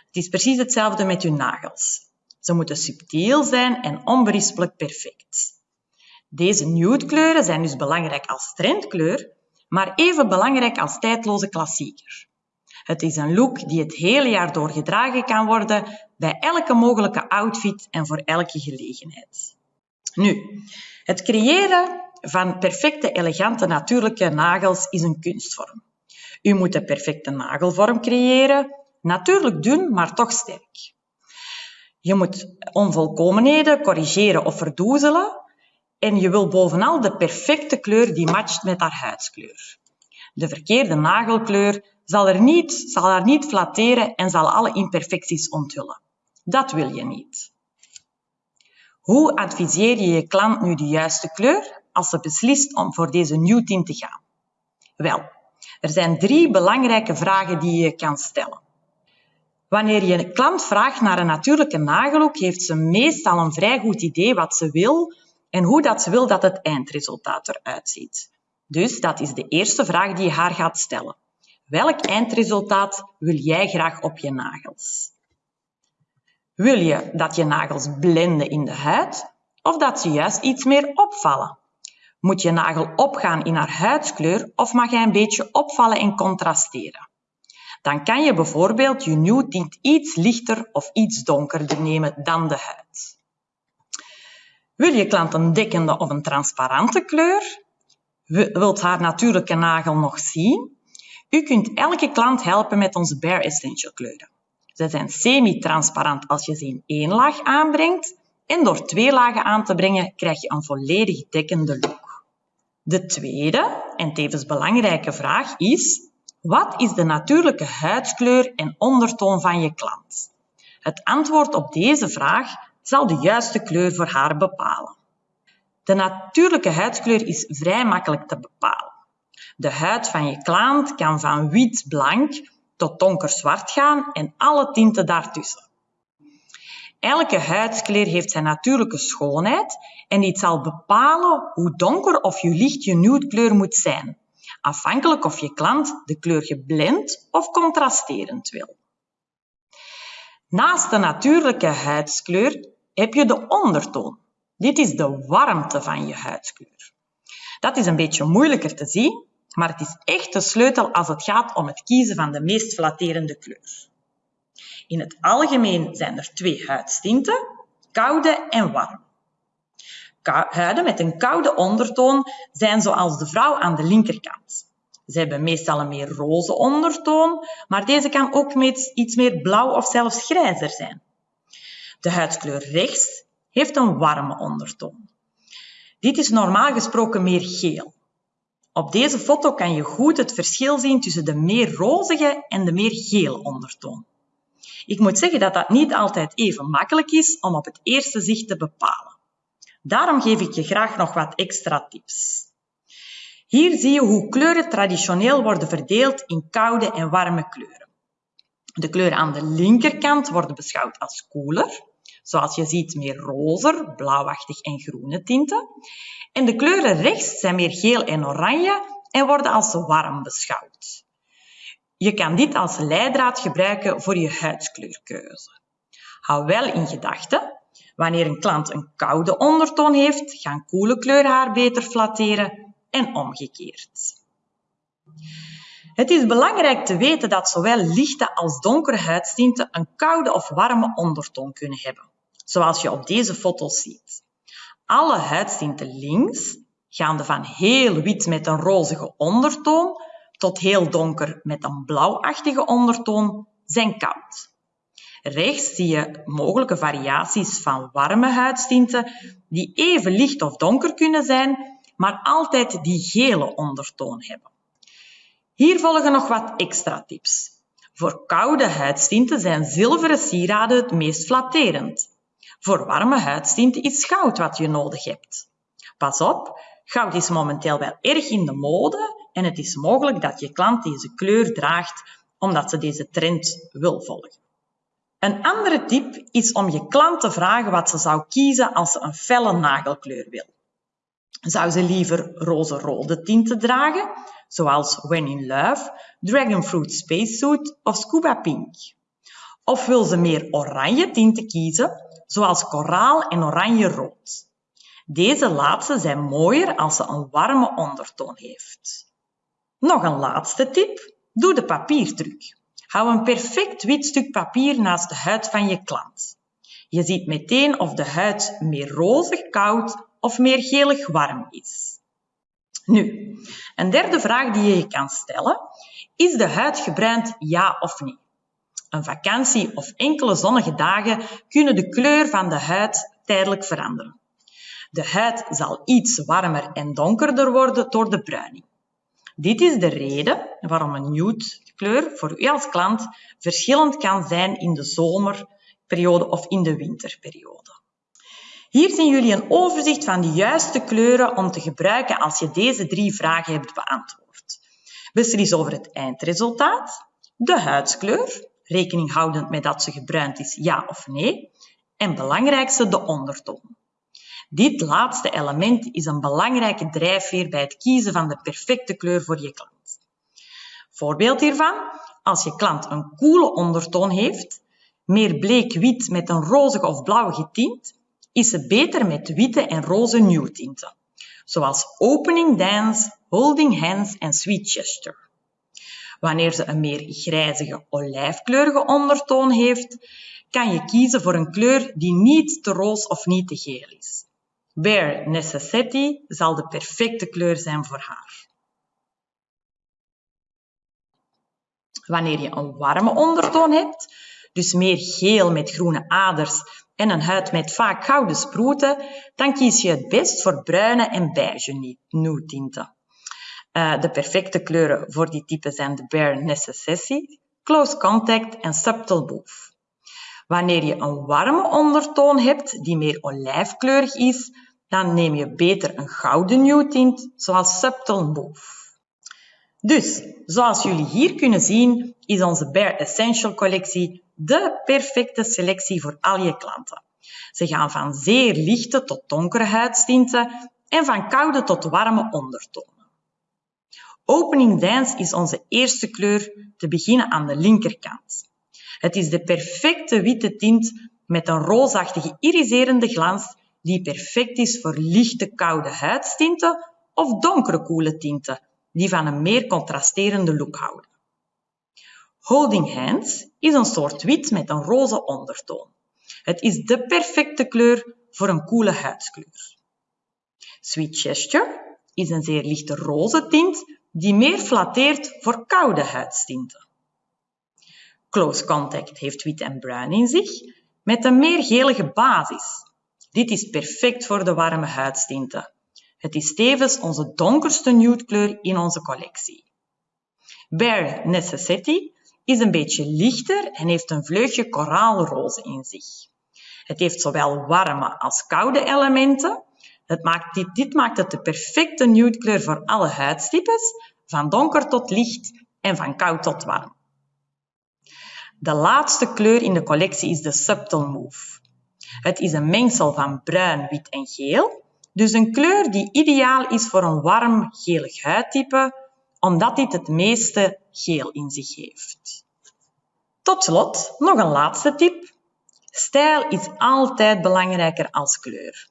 [SPEAKER 5] Het is precies hetzelfde met hun nagels. Ze moeten subtiel zijn en onberispelijk perfect. Deze nude kleuren zijn dus belangrijk als trendkleur, maar even belangrijk als tijdloze klassieker. Het is een look die het hele jaar door gedragen kan worden bij elke mogelijke outfit en voor elke gelegenheid. Nu, het creëren van perfecte, elegante, natuurlijke nagels is een kunstvorm. U moet de perfecte nagelvorm creëren, natuurlijk dun, maar toch sterk. Je moet onvolkomenheden corrigeren of verdoezelen en je wil bovenal de perfecte kleur die matcht met haar huidskleur. De verkeerde nagelkleur zal, er niet, zal haar niet flatteren en zal alle imperfecties onthullen. Dat wil je niet. Hoe adviseer je je klant nu de juiste kleur als ze beslist om voor deze nieuw tint te gaan? Wel, er zijn drie belangrijke vragen die je kan stellen. Wanneer je een klant vraagt naar een natuurlijke nagellook, heeft ze meestal een vrij goed idee wat ze wil en hoe dat ze wil dat het eindresultaat eruit ziet. Dus dat is de eerste vraag die je haar gaat stellen. Welk eindresultaat wil jij graag op je nagels? Wil je dat je nagels blenden in de huid of dat ze juist iets meer opvallen? Moet je nagel opgaan in haar huidskleur of mag hij een beetje opvallen en contrasteren? Dan kan je bijvoorbeeld je nude tint iets lichter of iets donkerder nemen dan de huid. Wil je klant een dekkende of een transparante kleur? Wilt haar natuurlijke nagel nog zien? U kunt elke klant helpen met onze Bare Essential kleuren. Ze zijn semi-transparant als je ze in één laag aanbrengt en door twee lagen aan te brengen krijg je een volledig dekkende look. De tweede en tevens belangrijke vraag is wat is de natuurlijke huidskleur en ondertoon van je klant? Het antwoord op deze vraag zal de juiste kleur voor haar bepalen. De natuurlijke huidskleur is vrij makkelijk te bepalen. De huid van je klant kan van wit-blank tot donker-zwart gaan en alle tinten daartussen. Elke huidskleur heeft zijn natuurlijke schoonheid en dit zal bepalen hoe donker of hoe licht je nude kleur moet zijn, afhankelijk of je klant de kleur geblend of contrasterend wil. Naast de natuurlijke huidskleur heb je de ondertoon. Dit is de warmte van je huidskleur. Dat is een beetje moeilijker te zien, maar het is echt de sleutel als het gaat om het kiezen van de meest flatterende kleur. In het algemeen zijn er twee huidstinten, koude en warm. Huiden met een koude ondertoon zijn zoals de vrouw aan de linkerkant. Ze hebben meestal een meer roze ondertoon, maar deze kan ook iets meer blauw of zelfs grijzer zijn. De huidskleur rechts heeft een warme ondertoon. Dit is normaal gesproken meer geel. Op deze foto kan je goed het verschil zien tussen de meer rozige en de meer gele ondertoon. Ik moet zeggen dat dat niet altijd even makkelijk is om op het eerste zicht te bepalen. Daarom geef ik je graag nog wat extra tips. Hier zie je hoe kleuren traditioneel worden verdeeld in koude en warme kleuren. De kleuren aan de linkerkant worden beschouwd als koeler, zoals je ziet meer rozer, blauwachtig en groene tinten. En de kleuren rechts zijn meer geel en oranje en worden als warm beschouwd. Je kan dit als leidraad gebruiken voor je huidskleurkeuze. Hou wel in gedachten, wanneer een klant een koude ondertoon heeft, gaan koele kleuren haar beter flatteren en omgekeerd. Het is belangrijk te weten dat zowel lichte als donkere huidstinten een koude of warme ondertoon kunnen hebben, zoals je op deze foto's ziet. Alle huidstinten links, gaande van heel wit met een rozige ondertoon tot heel donker met een blauwachtige ondertoon, zijn koud. Rechts zie je mogelijke variaties van warme huidstinten die even licht of donker kunnen zijn, maar altijd die gele ondertoon hebben. Hier volgen nog wat extra tips. Voor koude huidstinten zijn zilveren sieraden het meest flatterend. Voor warme huidstinten is goud wat je nodig hebt. Pas op, goud is momenteel wel erg in de mode en het is mogelijk dat je klant deze kleur draagt omdat ze deze trend wil volgen. Een andere tip is om je klant te vragen wat ze zou kiezen als ze een felle nagelkleur wil. Zou ze liever roze-rode tinten dragen, zoals When in Love, Dragonfruit Spacesuit of Scuba Pink? Of wil ze meer oranje tinten kiezen, zoals koraal en oranje-rood? Deze laatste zijn mooier als ze een warme ondertoon heeft. Nog een laatste tip. Doe de papiertruc. Hou een perfect wit stuk papier naast de huid van je klant. Je ziet meteen of de huid meer rozig koud of meer gelig warm is. Nu, een derde vraag die je je kan stellen. Is de huid gebruind ja of nee? Een vakantie of enkele zonnige dagen kunnen de kleur van de huid tijdelijk veranderen. De huid zal iets warmer en donkerder worden door de bruining. Dit is de reden waarom een nude kleur voor u als klant verschillend kan zijn in de zomerperiode of in de winterperiode. Hier zien jullie een overzicht van de juiste kleuren om te gebruiken als je deze drie vragen hebt beantwoord. Beslis over het eindresultaat, de huidskleur, rekening houdend met dat ze gebruind is, ja of nee, en belangrijkste de ondertoon. Dit laatste element is een belangrijke drijfveer bij het kiezen van de perfecte kleur voor je klant. Voorbeeld hiervan, als je klant een koele ondertoon heeft, meer bleek-wit met een rozige of blauwige tint, is ze beter met witte en roze nude tinten, zoals Opening Dance, Holding Hands en Sweet Gesture. Wanneer ze een meer grijzige olijfkleurige ondertoon heeft, kan je kiezen voor een kleur die niet te roos of niet te geel is. Bare Necessity zal de perfecte kleur zijn voor haar. Wanneer je een warme ondertoon hebt, dus meer geel met groene aders en een huid met vaak gouden sproeten, dan kies je het best voor bruine en beige nude tinten. Uh, de perfecte kleuren voor die type zijn de Bare Necessity, Close Contact en Subtle Move. Wanneer je een warme ondertoon hebt die meer olijfkleurig is, dan neem je beter een gouden nude tint, zoals Subtle Move. Dus, zoals jullie hier kunnen zien, is onze Bare Essential collectie de perfecte selectie voor al je klanten. Ze gaan van zeer lichte tot donkere huidstinten en van koude tot warme ondertonen. Opening Dance is onze eerste kleur te beginnen aan de linkerkant. Het is de perfecte witte tint met een roosachtige iriserende glans die perfect is voor lichte koude huidstinten of donkere koele tinten die van een meer contrasterende look houden. Holding Hands is een soort wit met een roze ondertoon. Het is de perfecte kleur voor een koele huidskleur. Sweet Gesture is een zeer lichte roze tint die meer flatteert voor koude huidstinten. Close Contact heeft wit en bruin in zich, met een meer gelige basis. Dit is perfect voor de warme huidstinten. Het is tevens onze donkerste nude kleur in onze collectie. Bare Necessity is een beetje lichter en heeft een vleugje koraalroze in zich. Het heeft zowel warme als koude elementen. Het maakt dit, dit maakt het de perfecte nude kleur voor alle huidstypes, van donker tot licht en van koud tot warm. De laatste kleur in de collectie is de Subtle Move. Het is een mengsel van bruin, wit en geel, dus een kleur die ideaal is voor een warm gelig huidtype, omdat dit het meeste geel in zich heeft. Tot slot nog een laatste tip. Stijl is altijd belangrijker als kleur.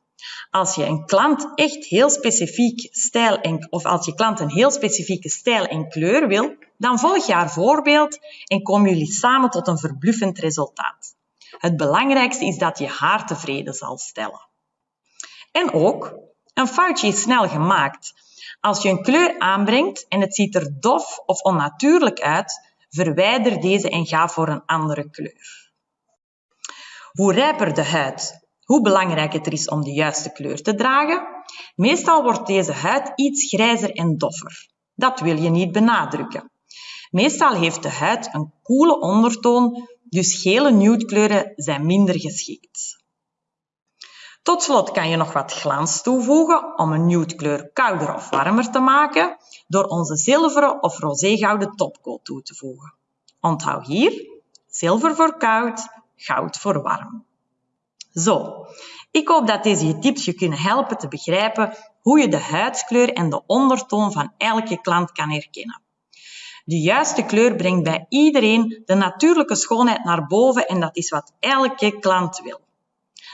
[SPEAKER 5] Als je een klant echt heel specifiek stijl of als je klant een heel specifieke stijl en kleur wil, dan volg je haar voorbeeld en komen jullie samen tot een verbluffend resultaat. Het belangrijkste is dat je haar tevreden zal stellen. En ook, een foutje is snel gemaakt. Als je een kleur aanbrengt en het ziet er dof of onnatuurlijk uit, verwijder deze en ga voor een andere kleur. Hoe rijper de huid, hoe belangrijk het er is om de juiste kleur te dragen. Meestal wordt deze huid iets grijzer en doffer. Dat wil je niet benadrukken. Meestal heeft de huid een koele ondertoon, dus gele nude kleuren zijn minder geschikt. Tot slot kan je nog wat glans toevoegen om een nude kleur kouder of warmer te maken door onze zilveren of roségouden topcoat toe te voegen. Onthoud hier, zilver voor koud, goud voor warm. Zo, ik hoop dat deze tips je kunnen helpen te begrijpen hoe je de huidskleur en de ondertoon van elke klant kan herkennen. De juiste kleur brengt bij iedereen de natuurlijke schoonheid naar boven en dat is wat elke klant wil.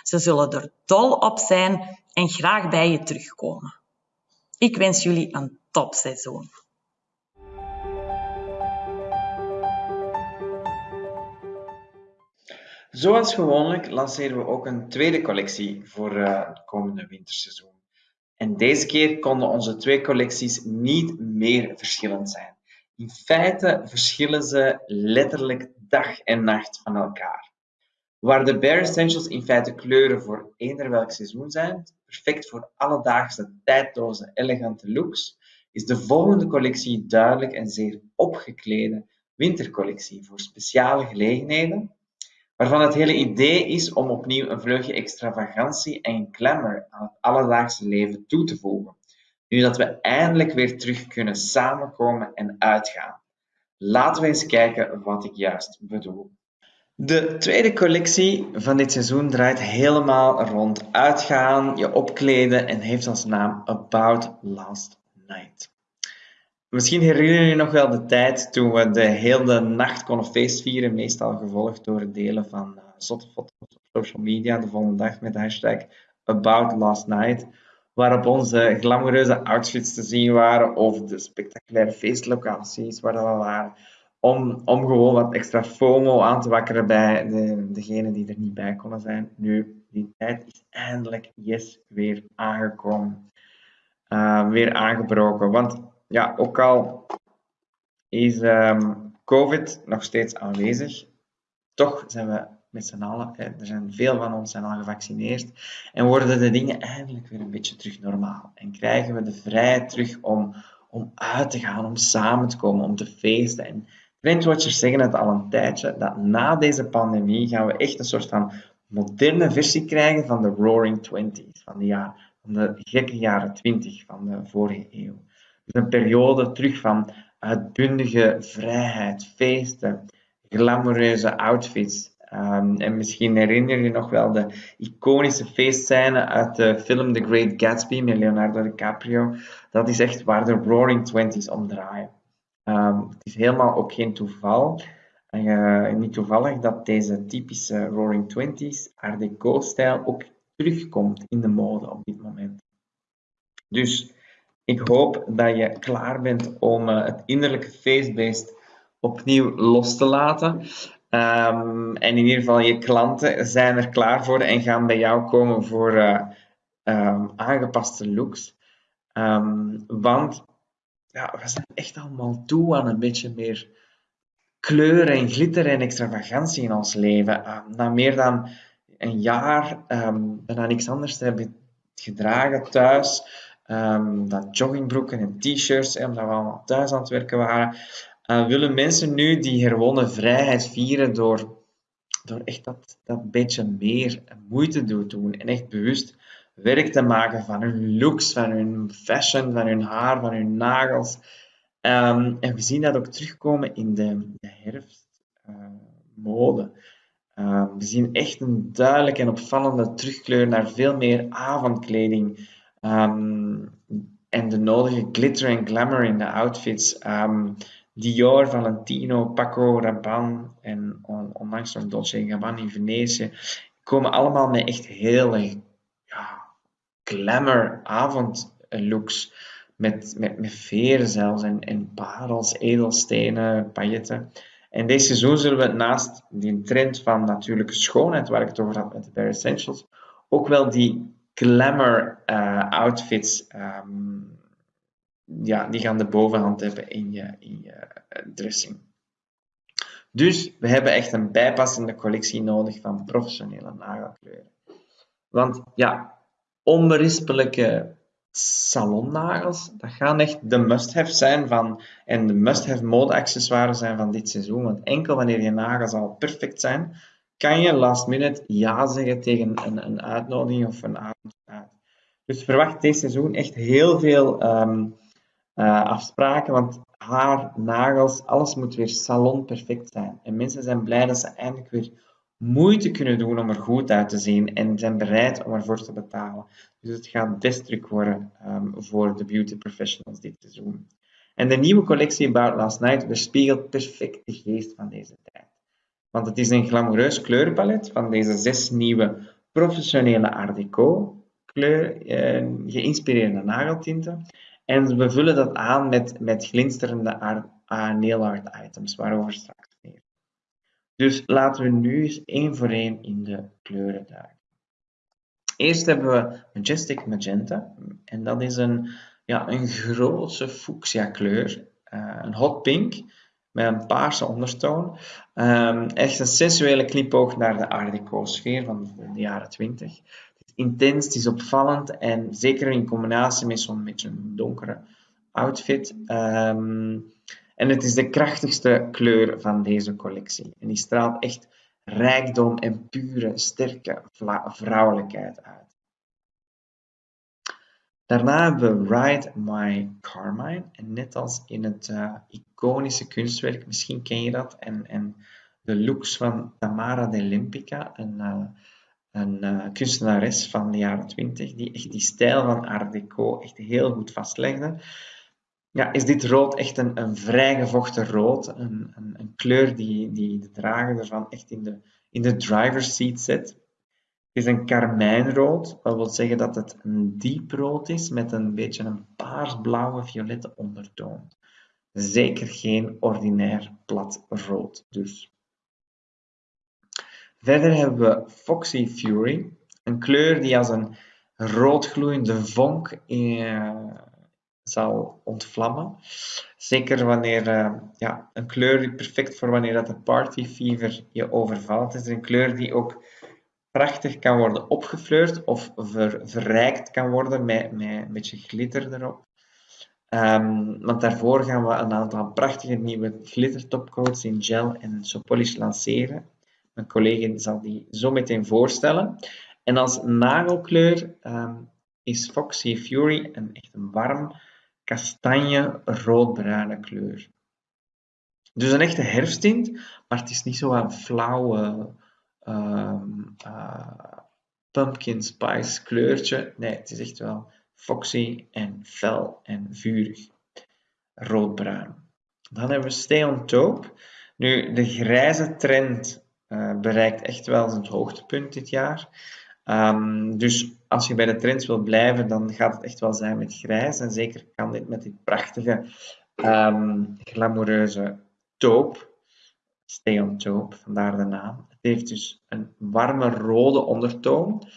[SPEAKER 5] Ze zullen er dol op zijn en graag bij je terugkomen. Ik wens jullie een topseizoen.
[SPEAKER 3] Zoals gewoonlijk lanceren we ook een tweede collectie voor uh, het komende winterseizoen. En deze keer konden onze twee collecties niet meer verschillend zijn. In feite verschillen ze letterlijk dag en nacht van elkaar. Waar de Bare Essentials in feite kleuren voor eender welk seizoen zijn, perfect voor alledaagse, tijdloze, elegante looks, is de volgende collectie duidelijk een zeer opgeklede wintercollectie voor speciale gelegenheden, waarvan het hele idee is om opnieuw een vleugje extravagantie en glamour aan het alledaagse leven toe te voegen, nu dat we eindelijk weer terug kunnen samenkomen en uitgaan. Laten we eens kijken wat ik juist bedoel. De tweede collectie van dit seizoen draait helemaal rond uitgaan, je opkleden en heeft als naam About Last Night. Misschien herinner je nog wel de tijd toen we de hele nacht konden feestvieren, meestal gevolgd door delen van uh, zotte foto's op social media de volgende dag met de hashtag About Last Night, waarop onze glamoureuze outfits te zien waren of de spectaculaire feestlocaties waar we waren om, om gewoon wat extra FOMO aan te wakkeren bij de, degenen die er niet bij konden zijn. Nu, die tijd is eindelijk yes, weer aangekomen. Uh, weer aangebroken. Want ja, ook al is um, COVID nog steeds aanwezig, toch zijn we met z'n allen, er zijn veel van ons zijn al gevaccineerd, en worden de dingen eindelijk weer een beetje terug normaal. En krijgen we de vrijheid terug om, om uit te gaan, om samen te komen, om te feesten. En Trendwatchers zeggen het al een tijdje, dat na deze pandemie gaan we echt een soort van moderne versie krijgen van de Roaring Twenties, van van de gekke jaren 20 van de vorige eeuw. Een periode terug van uitbundige vrijheid, feesten, glamoureuze outfits. Um, en misschien herinner je nog wel de iconische feestscène uit de film The Great Gatsby met Leonardo DiCaprio. Dat is echt waar de Roaring Twenties om draaien. Um, het is helemaal ook geen toeval, uh, niet toevallig dat deze typische Roaring Twenties Art Deco-stijl ook terugkomt in de mode op dit moment. Dus ik hoop dat je klaar bent om uh, het innerlijke feestbeest opnieuw los te laten. Um, en in ieder geval, je klanten zijn er klaar voor en gaan bij jou komen voor uh, um, aangepaste looks. Um, want ja, we zijn echt allemaal toe aan een beetje meer kleur en glitter en extravagantie in ons leven. Na meer dan een jaar bijna niks anders te hebben gedragen thuis, um, dat joggingbroeken en t-shirts, omdat we allemaal thuis aan het werken waren, uh, willen mensen nu die herwonnen vrijheid vieren door, door echt dat, dat beetje meer moeite te doen en echt bewust werk te maken van hun looks, van hun fashion, van hun haar, van hun nagels. Um, en we zien dat ook terugkomen in de, de herfstmode. Uh, uh, we zien echt een duidelijke en opvallende terugkleur naar veel meer avondkleding. Um, en de nodige glitter en glamour in de outfits. Um, Dior, Valentino, Paco Rabanne en on, onlangs nog Dolce Gabbana in Venetië komen allemaal met echt heel ja, glamour avondlooks. Met, met, met veren zelfs en, en parels, edelstenen, pailletten. En deze seizoen zullen we naast die trend van natuurlijke schoonheid, waar ik het over had met de Bare Essentials, ook wel die glamour uh, outfits, um, ja, die gaan de bovenhand hebben in je, in je eh, dressing. Dus we hebben echt een bijpassende collectie nodig van professionele nagelkleuren. Want ja, onberispelijke salonnagels, dat gaan echt de must-have zijn van, en de must-have mode-accessoires zijn van dit seizoen. Want enkel wanneer je nagels al perfect zijn, kan je last minute ja zeggen tegen een, een uitnodiging of een avond. Dus verwacht dit seizoen echt heel veel um, uh, afspraken, want haar, nagels, alles moet weer salon perfect zijn. En mensen zijn blij dat ze eindelijk weer moeite kunnen doen om er goed uit te zien en zijn bereid om ervoor te betalen. Dus het gaat des worden um, voor de beauty professionals dit seizoen. En de nieuwe collectie About Last Night weerspiegelt perfect de geest van deze tijd. Want het is een glamoureus kleurenpalet van deze zes nieuwe professionele Art Deco kleur, eh, geïnspireerde nageltinten. En we vullen dat aan met, met glinsterende uh, nail art items, waarover straks meer. Dus laten we nu eens één voor één in de kleuren duiken. Eerst hebben we Majestic Magenta. En dat is een, ja, een grootse fuchsia kleur. Uh, een hot pink met een paarse ondertoon. Um, echt een sensuele knipoog naar de Art Deco sfeer van de, de jaren 20. Het is intens, het is opvallend en zeker in combinatie met zo'n beetje donkere outfit. Ehm, en het is de krachtigste kleur van deze collectie. En die straalt echt rijkdom en pure, sterke vrouwelijkheid uit. Daarna hebben we Ride My Carmine. En net als in het uh, iconische kunstwerk, misschien ken je dat, en, en de looks van Tamara de Limpica, een, uh, een uh, kunstenares van de jaren 20, die echt die stijl van Art Deco echt heel goed vastlegde. Ja, is dit rood echt een, een vrijgevochten rood, een, een, een, kleur die, die de drager ervan echt in de, in de driver's seat zet. Is een karmijnrood, wat wil zeggen dat het een dieprood is met een beetje een paarsblauwe violette ondertoon. Zeker geen ordinair plat rood dus. Verder hebben we Foxy Fury, een kleur die als een roodgloeiende vonk eh, zal ontvlammen. Zeker wanneer uh, ja, een kleur die perfect voor wanneer dat de party fever je overvalt. Het is een kleur die ook prachtig kan worden opgefleurd of ver, verrijkt kan worden met, met een beetje glitter erop. Um, want daarvoor gaan we een aantal prachtige nieuwe glitter topcoats in gel en sopolish lanceren. Mijn collega zal die zo meteen voorstellen. En als nagelkleur um, is Foxy Fury een echt een warm kastanje roodbruine kleur. Dus een echte herfsttint, maar het is niet zo een flauwe um, uh, pumpkin spice kleurtje. Nee, het is echt wel foxy en fel en vurig. Roodbruin. Dan hebben we Stay on Top. Nu, de grijze trend uh, bereikt echt wel zijn hoogtepunt dit jaar. Um, dus als je bij de trends wil blijven, dan gaat het echt wel zijn met grijs. En zeker kan dit met dit prachtige, um, glamoureuze taupe. Stay on taupe, vandaar de naam. Heeft dus een warme rode ondertoon.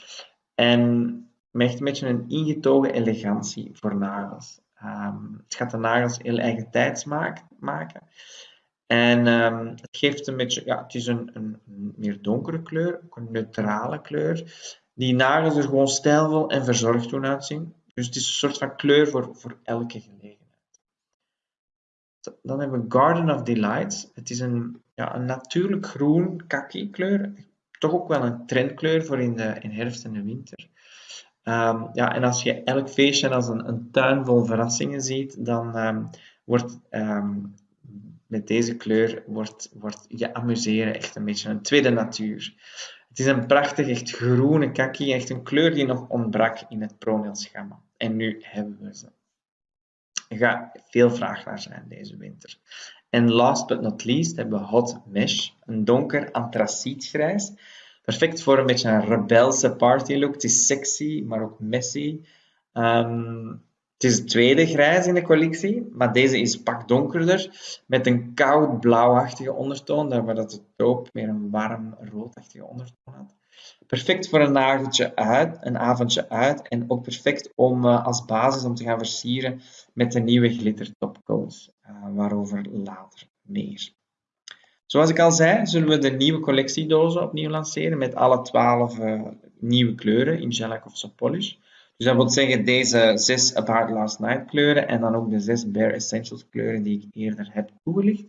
[SPEAKER 3] En echt een beetje een ingetogen elegantie voor nagels. Um, het gaat de nagels heel eigen tijds maken. En um, het geeft een beetje, ja, het is een, een, meer donkere kleur, ook een neutrale kleur die nagels er gewoon stijlvol en verzorgd doen uitzien. Dus het is een soort van kleur voor, voor elke gelegenheid. Dan hebben we Garden of Delights. Het is een, ja, een natuurlijk groen kaki kleur. Toch ook wel een trendkleur voor in de in herfst en de winter. Um, ja, en als je elk feestje als een, een tuin vol verrassingen ziet, dan um, wordt um, met deze kleur wordt, wordt je amuseren echt een beetje een tweede natuur. Het is een prachtig, echt groene kaki, echt een kleur die nog ontbrak in het Pronail-schema. En nu hebben we ze. Er gaat veel vraag naar zijn deze winter. En last but not least hebben we Hot Mesh, een donker antracietgrijs. Perfect voor een beetje een rebelse party look. Het is sexy, maar ook messy. Um, het is de tweede grijs in de collectie, maar deze is pak donkerder met een koud blauwachtige ondertoon, waar dat de meer een warm roodachtige ondertoon had. Perfect voor een nageltje uit, een avondje uit en ook perfect om uh, als basis om te gaan versieren met de nieuwe glitter topcoats, uh, waarover later meer. Zoals ik al zei, zullen we de nieuwe collectiedozen opnieuw lanceren met alle 12 uh, eh, nieuwe kleuren in shellac of soft polish. Dus dat wil zeggen deze zes About Last Night kleuren en dan ook de zes Bare Essentials kleuren die ik eerder heb toegelicht.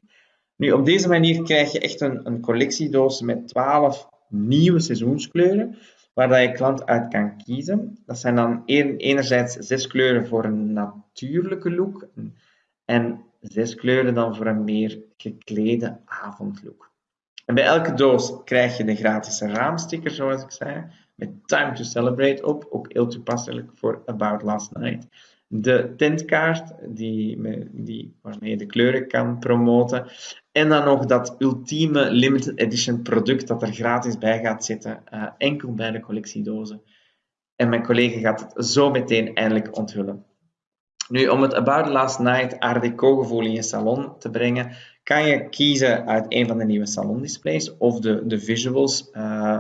[SPEAKER 3] Nu, op deze manier krijg je echt een, een collectiedoos met 12 nieuwe seizoenskleuren, waar dat je klant uit kan kiezen. Dat zijn dan enerzijds zes kleuren voor een natuurlijke look en zes kleuren dan voor een meer geklede avondlook. En bij elke doos krijg je de gratis raamsticker, zoals ik zei, met Time to Celebrate op, ook heel toepasselijk voor About Last Night. De tentkaart, die, die, waarmee je de kleuren kan promoten. En dan nog dat ultieme limited edition product dat er gratis bij gaat zitten, uh, enkel bij de collectiedozen. En mijn collega gaat het zo meteen eindelijk onthullen. Nu, om het About Last Night Art Deco gevoel in je salon te brengen, kan je kiezen uit een van de nieuwe salondisplays of de, de visuals. Uh,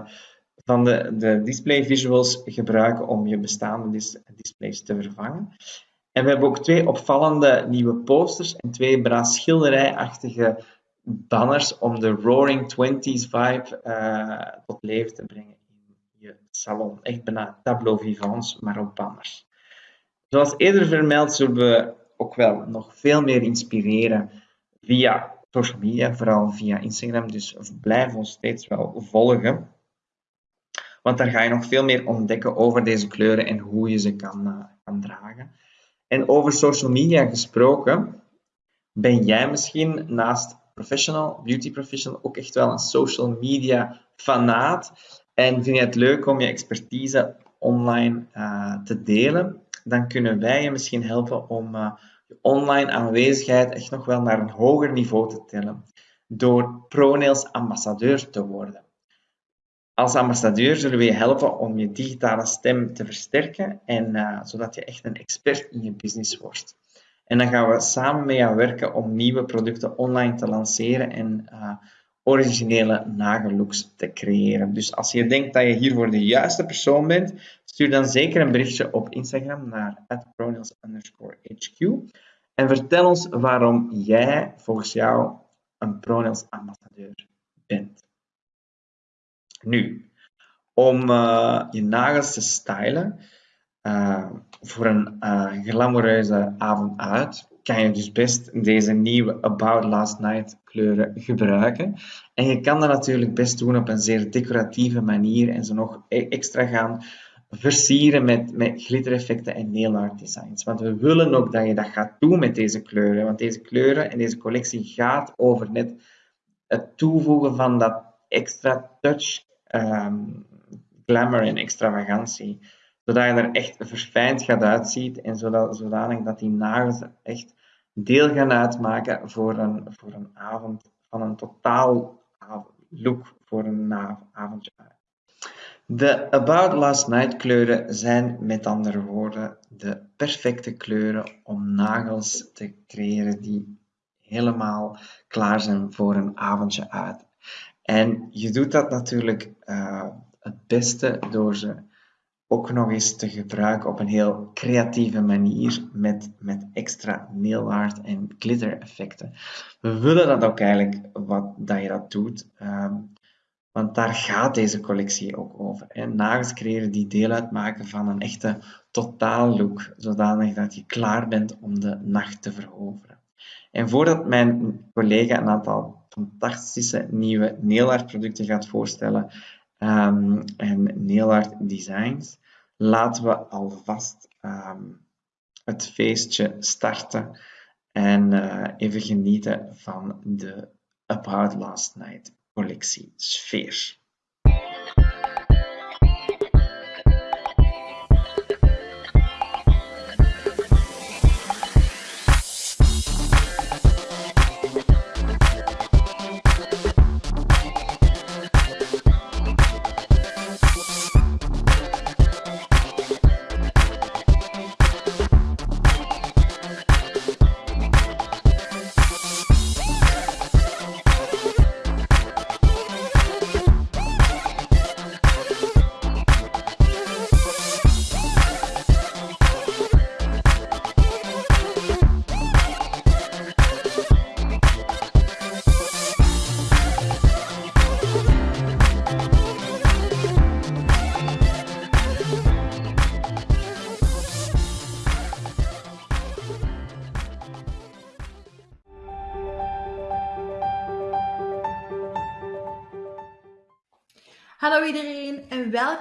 [SPEAKER 3] van de, de display visuals gebruiken om je bestaande dis displays te vervangen. En we hebben ook twee opvallende nieuwe posters en twee braas schilderijachtige banners om de Roaring Twenties vibe uh, tot leven te brengen in je salon. Echt bijna tableau vivants, maar op banners. Zoals eerder vermeld zullen we ook wel nog veel meer inspireren via social media, vooral via Instagram. Dus blijf ons steeds wel volgen. Want daar ga je nog veel meer ontdekken over deze kleuren en hoe je ze kan, uh, kan dragen. En over social media gesproken, ben jij misschien naast professional, beauty professional, ook echt wel een social media fanaat? En vind je het leuk om je expertise online uh, te delen? Dan kunnen wij je misschien helpen om uh, je online aanwezigheid echt nog wel naar een hoger niveau te tillen. Door ProNails ambassadeur te worden. Als ambassadeur zullen we je helpen om je digitale stem te versterken en uh, zodat je echt een expert in je business wordt. En dan gaan we samen met jou werken om nieuwe producten online te lanceren en uh, originele nagellooks te creëren. Dus als je denkt dat je hiervoor de juiste persoon bent, stuur dan zeker een berichtje op Instagram naar @pronails_hq en vertel ons waarom jij volgens jou een Pronails ambassadeur bent. Nu, om uh, je nagels te stylen uh, voor een uh, glamoureuze avond uit, kan je dus best deze nieuwe About Last Night kleuren gebruiken. En je kan dat natuurlijk best doen op een zeer decoratieve manier en ze nog e-, extra gaan versieren met, met glittereffecten en nail art designs. Want we willen ook dat je dat gaat doen met deze kleuren. Want deze kleuren en deze collectie gaat over net het toevoegen van dat extra touch, um, glamour en extravagantie. Zodat je er echt verfijnd gaat uitzien en zodat, zodanig dat die nagels echt deel gaan uitmaken voor een, voor een avond van een totaal look voor een avondje uit. De About Last Night kleuren zijn met andere woorden de perfecte kleuren om nagels te creëren die helemaal klaar zijn voor een avondje uit. En je doet dat natuurlijk uh, het beste door ze ook nog eens te gebruiken op een heel creatieve manier met, met extra nail art en glitter effecten. We willen dat ook eigenlijk wat, dat je dat doet. Um, want daar gaat deze collectie ook over. En nagels creëren die deel uitmaken van een echte totaallook, zodanig dat je klaar bent om de nacht te veroveren. En voordat mijn collega een aantal fantastische nieuwe nail producten gaat voorstellen um, en nail designs, laten we alvast um, het feestje starten en uh, even genieten van de About Last Night collectie Sfeer.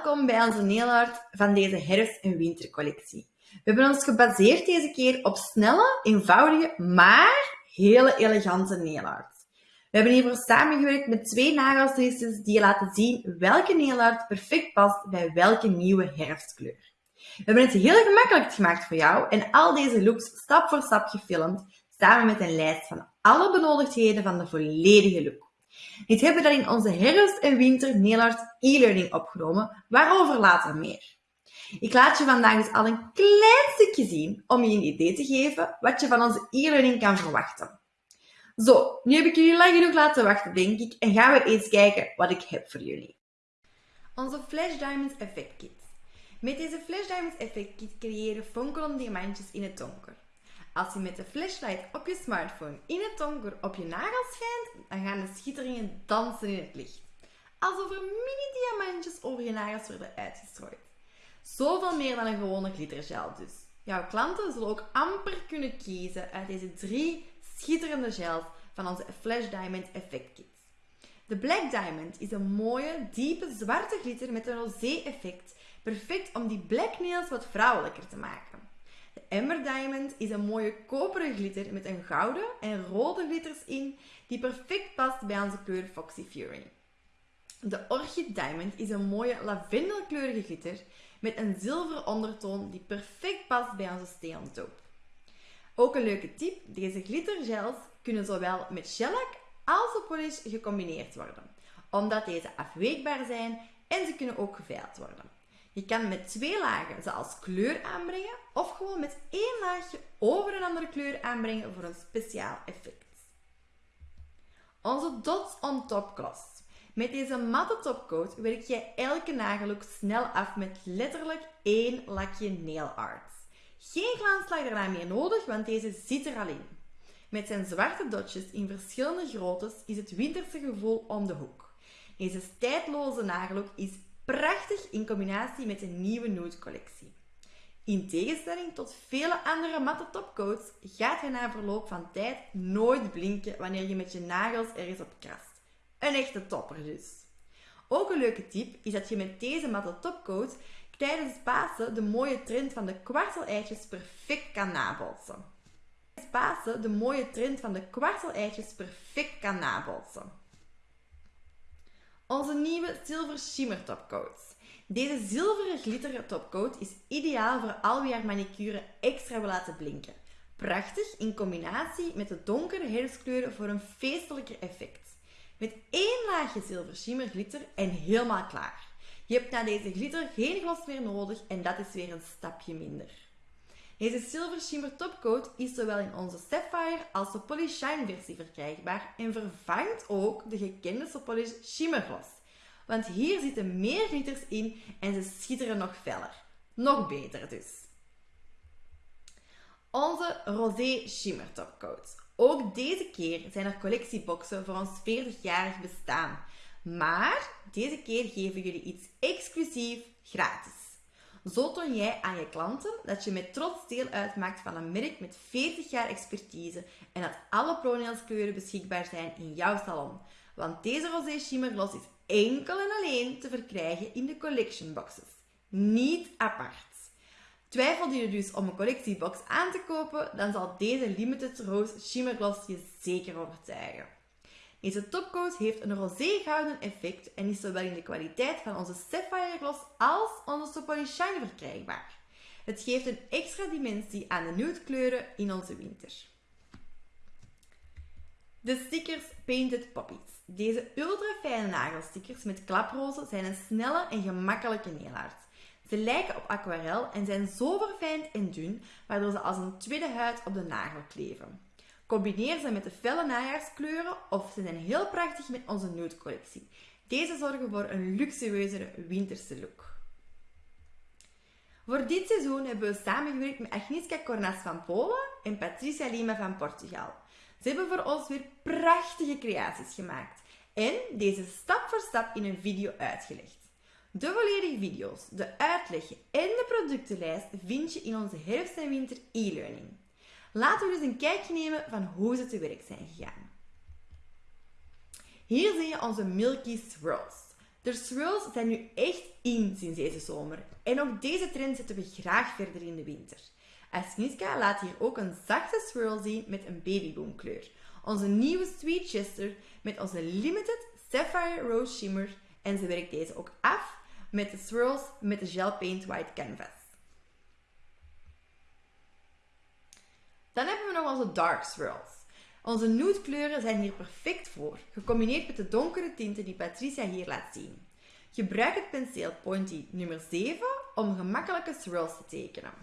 [SPEAKER 2] Welkom bij onze nailart van deze herfst- en wintercollectie. We hebben ons gebaseerd deze keer op snelle, eenvoudige, maar hele elegante nailart. We hebben hiervoor samengewerkt met twee nagelstilisters die je laten zien welke nailart perfect past bij welke nieuwe herfstkleur. We hebben het heel gemakkelijk gemaakt voor jou en al deze looks stap voor stap gefilmd, samen met een lijst van alle benodigdheden van de volledige look. Dit hebben we dan in onze herfst- en winter Nailart e-learning opgenomen, waarover later meer. Ik laat je vandaag dus al een klein stukje zien om je een idee te geven wat je van onze e-learning kan verwachten. Zo, nu heb ik jullie lang genoeg laten wachten, denk ik, en gaan we eens kijken wat ik heb voor jullie. Onze Flash Diamonds Effect Kit. Met deze Flash Diamonds Effect Kit creëren fonkelende diamantjes in het donker. Als je met de flashlight op je smartphone in het donker op je nagels schijnt, dan gaan de schitteringen dansen in het licht. Alsof er mini-diamantjes over je nagels worden uitgestrooid. Zoveel meer dan een gewone glittergel dus. Jouw klanten zullen ook amper kunnen kiezen uit deze drie schitterende gels van onze Flash Diamond Effect Kit. De Black Diamond is een mooie, diepe, zwarte glitter met een rosé effect, perfect om die black nails wat vrouwelijker te maken. Ember Diamond is een mooie koperen glitter met een gouden en rode glitters in, die perfect past bij onze kleur Foxy Fury. De Orchid Diamond is een mooie lavendelkleurige glitter met een zilveren ondertoon die perfect past bij onze taupe. Ook een leuke tip, deze glittergels kunnen zowel met shellac als op polish gecombineerd worden, omdat deze afweekbaar zijn en ze kunnen ook geveild worden. Je kan met twee lagen ze als kleur aanbrengen of gewoon met één laagje over een andere kleur aanbrengen voor een speciaal effect. Onze Dots on Top Gloss. Met deze matte topcoat werk je elke nagellook snel af met letterlijk één lakje nail art. Geen glanslag daarna meer nodig, want deze zit er al in. Met zijn zwarte dotjes in verschillende groottes is het winterse gevoel om de hoek. Deze tijdloze nagellook is prachtig in combinatie met de nieuwe nude collectie. In tegenstelling tot vele andere matte topcoats gaat hij na verloop van tijd nooit blinken wanneer je met je nagels ergens op krast. Een echte topper dus. Ook een leuke tip is dat je met deze matte topcoat tijdens Pasen de mooie trend van de kwarteleitjes perfect kan nabolsen. Tijdens Pasen de mooie trend van de kwarteleitjes perfect kan nabolsen. Onze nieuwe Silver Shimmer Topcoat. Deze zilveren glitteren topcoat is ideaal voor al wie haar manicure extra wil laten blinken. Prachtig in combinatie met de donkere herfstkleuren voor een feestelijker effect. Met één laagje zilver shimmer glitter en helemaal klaar. Je hebt na deze glitter geen glas meer nodig en dat is weer een stapje minder. Deze Silver Shimmer Topcoat is zowel in onze Sapphire als de Polish Shine versie verkrijgbaar en vervangt ook de gekende Polish Shimmer Gloss. Want hier zitten meer glitters in en ze schitteren nog feller. Nog beter dus. Onze Rosé Shimmer Topcoat. Ook deze keer zijn er collectieboxen voor ons 40-jarig bestaan. Maar deze keer geven jullie iets exclusief gratis. Zo toon jij aan je klanten dat je met trots deel uitmaakt van een merk met 40 jaar expertise en dat alle ProNails kleuren beschikbaar zijn in jouw salon. Want deze Rosé Shimmer Gloss is enkel en alleen te verkrijgen in de collection boxes. Niet apart. Twijfelde je dus om een collectiebox aan te kopen, dan zal deze Limited Rose Shimmer Gloss je zeker overtuigen. Deze topcoat heeft een roze-gouden effect en is zowel in de kwaliteit van onze Sapphire Gloss als onze Shine verkrijgbaar. Het geeft een extra dimensie aan de nude kleuren in onze winter. De stickers Painted Poppies. Deze ultra fijne nagelstickers met klaprozen zijn een snelle en gemakkelijke nailart. Ze lijken op aquarel en zijn zo verfijnd en dun, waardoor ze als een tweede huid op de nagel kleven. Combineer ze met de felle najaarskleuren of ze zijn heel prachtig met onze nude collectie. Deze zorgen voor een luxueuzere winterse look. Voor dit seizoen hebben we samengewerkt met Agnieszka Cornas van Polen en Patricia Lima van Portugal. Ze hebben voor ons weer prachtige creaties gemaakt en deze stap voor stap in een video uitgelegd. De volledige video's, de uitleg en de productenlijst vind je in onze herfst- en winter e-learning. Laten we dus een kijkje nemen van hoe ze te werk zijn gegaan. Hier zie je onze Milky Swirls. De swirls zijn nu echt in sinds deze zomer. En ook deze trend zetten we graag verder in de winter. Asniska laat hier ook een zachte swirl zien met een babyboomkleur. Onze nieuwe Sweet Chester met onze Limited Sapphire Rose Shimmer. En ze werkt deze ook af met de swirls met de Gel Paint White Canvas. Dan hebben we nog onze Dark Swirls. Onze nude kleuren zijn hier perfect voor, gecombineerd met de donkere tinten die Patricia hier laat zien. Gebruik het penseel Pointy nummer 7 om gemakkelijke swirls te tekenen.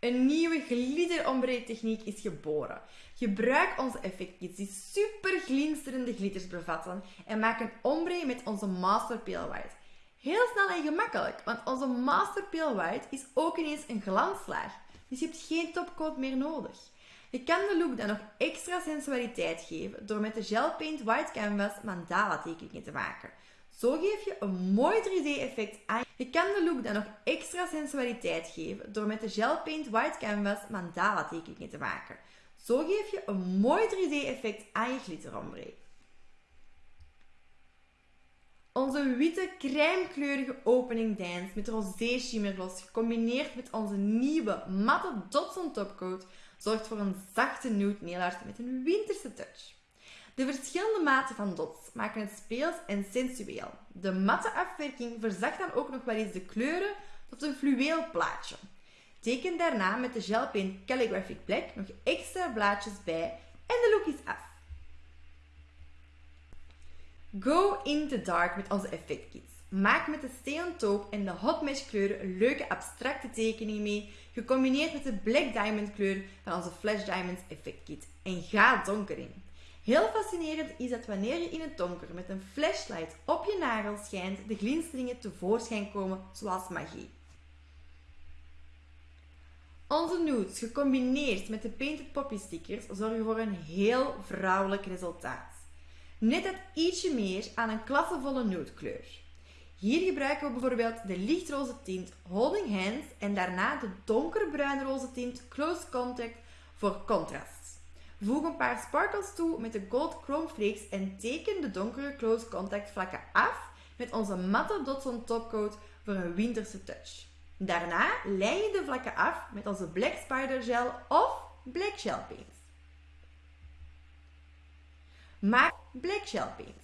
[SPEAKER 2] Een nieuwe glitter ombre techniek is geboren. Gebruik onze effectkits die super glinsterende glitters bevatten en maak een ombre met onze Master Pale White. Heel snel en gemakkelijk, want onze Master Pale White is ook ineens een glanslaag. Dus je hebt geen topcoat meer nodig. Je kan de look dan nog extra sensualiteit geven door met de Gel Paint White Canvas mandala tekeningen te maken. Zo geef je een mooi 3D effect aan Je kan de look dan nog extra sensualiteit geven door met de Gel Paint White Canvas mandala tekeningen te maken. Zo geef je een mooi 3D effect aan je glitterombre. Onze witte crèmekleurige opening dance met rosé shimmergloss gecombineerd met onze nieuwe matte dots on topcoat zorgt voor een zachte nude nail art met een winterse touch. De verschillende maten van dots maken het speels en sensueel. De matte afwerking verzacht dan ook nog wel eens de kleuren tot een fluweel plaatje. Teken daarna met de Gel Paint Calligraphic Black nog extra blaadjes bij en de look is af. Go in the dark met onze effectkits. Maak met de Stay Taupe en de Hot Mesh kleuren leuke abstracte tekening mee, gecombineerd met de Black Diamond kleur van onze Flash Diamonds effectkit. En ga donker in. Heel fascinerend is dat wanneer je in het donker met een flashlight op je nagel schijnt, de glinsteringen tevoorschijn komen zoals magie. Onze nudes, gecombineerd met de Painted Poppy stickers, zorgen voor een heel vrouwelijk resultaat. Net dat ietsje meer aan een klassevolle nude kleur. Hier gebruiken we bijvoorbeeld de lichtroze tint Holding Hands en daarna de donkerbruinroze tint Close Contact voor contrast. Voeg een paar sparkles toe met de Gold Chrome Flakes en teken de donkere Close Contact vlakken af met onze matte dots on topcoat voor een winterse touch. Daarna lei je de vlakken af met onze Black Spider Gel of Black Shell Paint. Maak Black Shell Paint.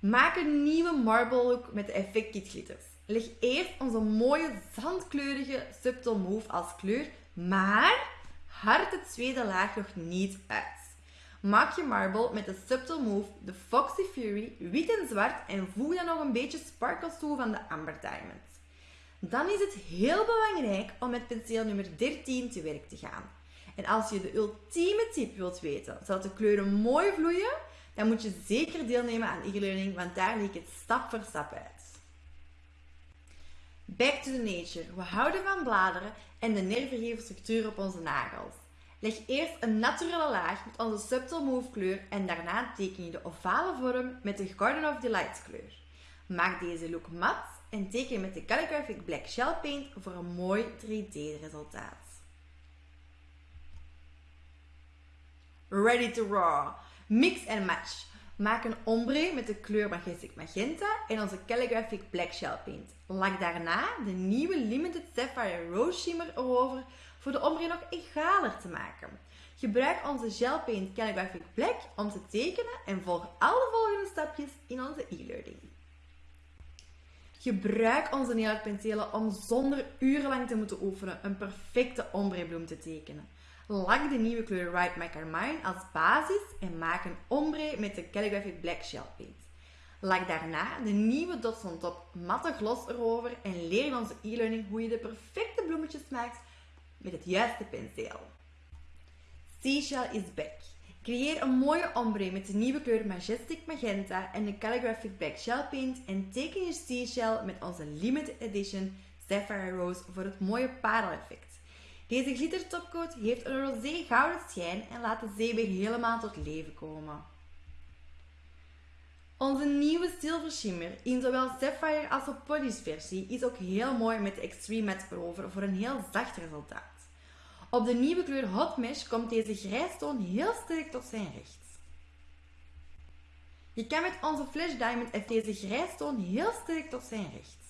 [SPEAKER 2] Maak een nieuwe marble look met de Effect Kit glitters. Leg eerst onze mooie zandkleurige Subtle Move als kleur, maar hard de tweede laag nog niet uit. Maak je marble met de Subtle Move, de Foxy Fury, wit en zwart en voeg dan nog een beetje sparkles toe van de Amber Diamond. Dan is het heel belangrijk om met penseel nummer 13 te werk te gaan. En als je de ultieme tip wilt weten, zodat de kleuren mooi vloeien, dan moet je zeker deelnemen aan e-learning, want daar leg ik het stap voor stap uit. Back to the nature. We houden van bladeren en de nervengevende structuur op onze nagels. Leg eerst een naturele laag met onze Subtle Move kleur en daarna teken je de ovale vorm met de Garden of Delight kleur. Maak deze look mat en teken met de Calligraphic Black Shell Paint voor een mooi 3D resultaat. Ready to raw. Mix and match. Maak een ombre met de kleur Majestic Magenta en onze Calligraphic Black Shell Paint. Lak daarna de nieuwe Limited Sapphire Rose Shimmer erover voor de ombre nog egaler te maken. Gebruik onze Gel Paint Calligraphic Black om te tekenen en volg alle volgende stapjes in onze e-learning. Gebruik onze nailpenselen om zonder urenlang te moeten oefenen een perfecte ombrebloem te tekenen. Lak de nieuwe kleur Write My Carmine als basis en maak een ombre met de Calligraphic Black Shell Paint. Lak daarna de nieuwe dots on top matte gloss erover en leer in onze e-learning hoe je de perfecte bloemetjes maakt met het juiste penseel. Seashell is back. Creëer een mooie ombre met de nieuwe kleur Majestic Magenta en de Calligraphic Black Shell Paint en teken je seashell met onze limited edition Sapphire Rose voor het mooie pareleffect. Deze glitter topcoat heeft een rosé gouden schijn en laat de zee weer helemaal tot leven komen. Onze nieuwe Silver Shimmer in zowel Sapphire als de Polish versie is ook heel mooi met de Extreme Matte erover voor een heel zacht resultaat. Op de nieuwe kleur Hot Mesh komt deze grijstoon heel sterk tot zijn recht. Je kan met onze Flash Diamond F deze grijstoon heel sterk tot zijn recht.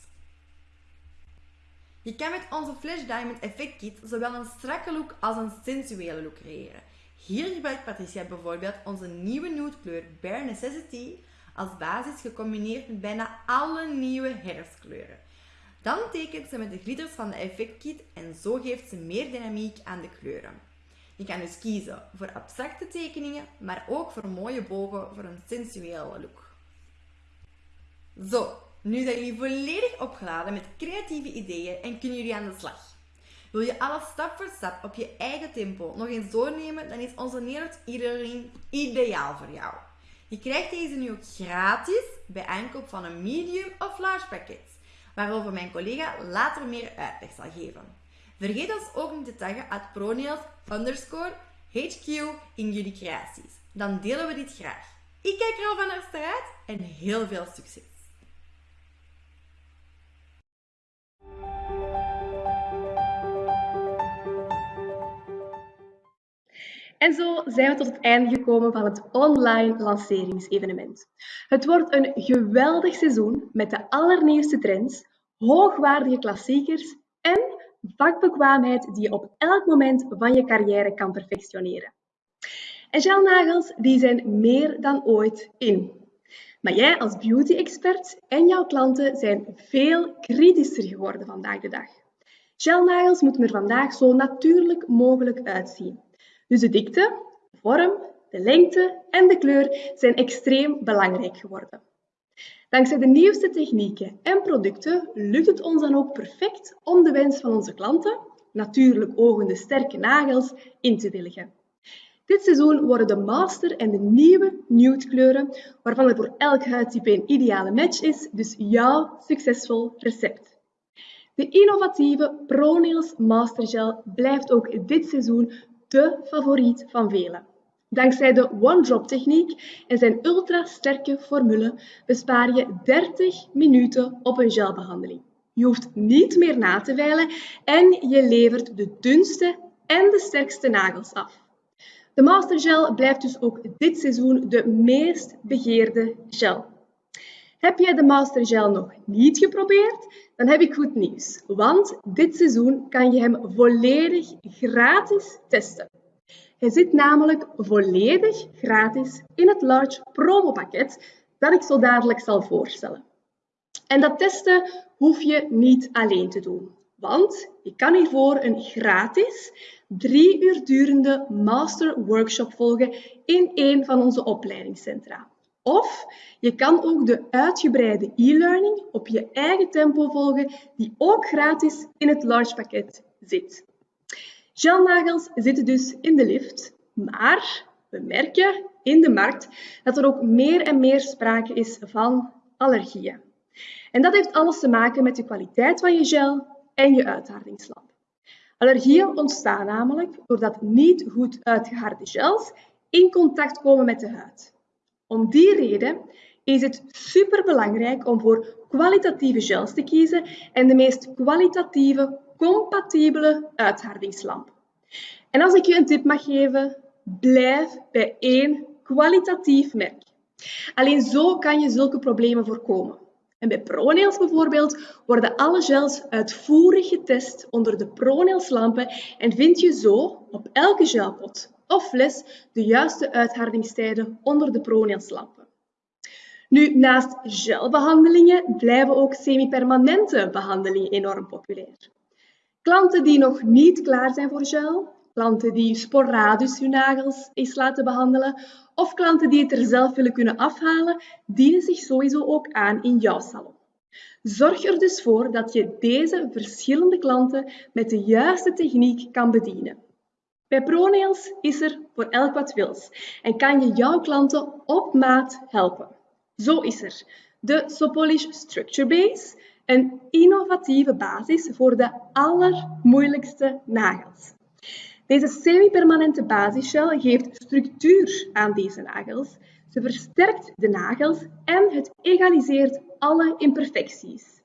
[SPEAKER 2] Je kan met onze Flash Diamond Effect Kit zowel een strakke look als een sensuele look creëren. Hier gebruikt Patricia bijvoorbeeld onze nieuwe nude kleur Bare Necessity als basis gecombineerd met bijna alle nieuwe herfstkleuren. Dan tekent ze met de glitters van de Effect Kit en zo geeft ze meer dynamiek aan de kleuren. Je kan dus kiezen voor abstracte tekeningen, maar ook voor mooie bogen voor een sensuele look. Zo, nu zijn jullie volledig opgeladen met creatieve ideeën en kunnen jullie aan de slag. Wil je alles stap voor stap op je eigen tempo nog eens doornemen, dan is onze Nederland e-learning ideaal voor jou. Je krijgt deze nu ook gratis bij aankoop van een medium of large pakket, waarover mijn collega later meer uitleg zal geven. Vergeet ons ook niet te taggen at pronails underscore HQ in jullie creaties. Dan delen we dit graag. Ik kijk er al van naar uit en heel veel succes!
[SPEAKER 6] En zo zijn we tot het einde gekomen van het online lanceringsevenement. Het wordt een geweldig seizoen met de allernieuwste trends, hoogwaardige klassiekers en vakbekwaamheid die je op elk moment van je carrière kan perfectioneren. En gelnagels die zijn meer dan ooit in. Maar jij als beauty-expert en jouw klanten zijn veel kritischer geworden vandaag de dag. Gelnagels moeten er vandaag zo natuurlijk mogelijk uitzien. Dus de dikte, de vorm, de lengte en de kleur zijn extreem belangrijk geworden. Dankzij de nieuwste technieken en producten lukt het ons dan ook perfect om de wens van onze klanten, natuurlijk ogende sterke nagels, in te willigen. Dit seizoen worden de master en de nieuwe nude kleuren, waarvan er voor elk huidtype een ideale match is, dus jouw succesvol recept. De innovatieve ProNails Master Gel blijft ook dit seizoen de favoriet van velen. Dankzij de one-drop techniek en zijn ultra-sterke formule bespaar je 30 minuten op een gelbehandeling. Je hoeft niet meer na te veilen en je levert de dunste en de sterkste nagels af. De Mastergel blijft dus ook dit seizoen de meest begeerde gel. Heb jij de Mastergel nog niet geprobeerd? Dan heb ik goed nieuws, want dit seizoen kan je hem volledig gratis testen. Hij zit namelijk volledig gratis in het large promopakket dat ik zo dadelijk zal voorstellen. En dat testen hoef je niet alleen te doen, want je kan hiervoor een gratis drie uur durende master workshop volgen in een van onze opleidingscentra. Of je kan ook de uitgebreide e-learning op je eigen tempo volgen, die ook gratis in het large pakket zit. Gelnagels zitten dus in de lift, maar we merken in de markt dat er ook meer en meer sprake is van allergieën. En dat heeft alles te maken met de kwaliteit van je gel en je uithardingslamp. Allergieën ontstaan namelijk doordat niet goed uitgeharde gels in contact komen met de huid. Om die reden is het superbelangrijk om voor kwalitatieve gels te kiezen en de meest kwalitatieve, compatibele uithardingslamp. En als ik je een tip mag geven, blijf bij één kwalitatief merk. Alleen zo kan je zulke problemen voorkomen. En bij ProNails bijvoorbeeld worden alle gels uitvoerig getest onder de ProNails lampen en vind je zo op elke gelpot of fles de juiste uithardingstijden onder de ProNails lampen. Nu, naast gelbehandelingen blijven ook semi-permanente behandelingen enorm populair. Klanten die nog niet klaar zijn voor gel, klanten die sporadisch hun nagels eens laten behandelen of klanten die het er zelf willen kunnen afhalen, dienen zich sowieso ook aan in jouw salon. Zorg er dus voor dat je deze verschillende klanten met de juiste techniek kan bedienen. Bij ProNails is er voor elk wat wils en kan je jouw klanten op maat helpen. Zo is er de Sopolish Structure Base, een innovatieve basis voor de allermoeilijkste nagels. Deze semi-permanente basisgel geeft structuur aan deze nagels. Ze versterkt de nagels en het egaliseert alle imperfecties.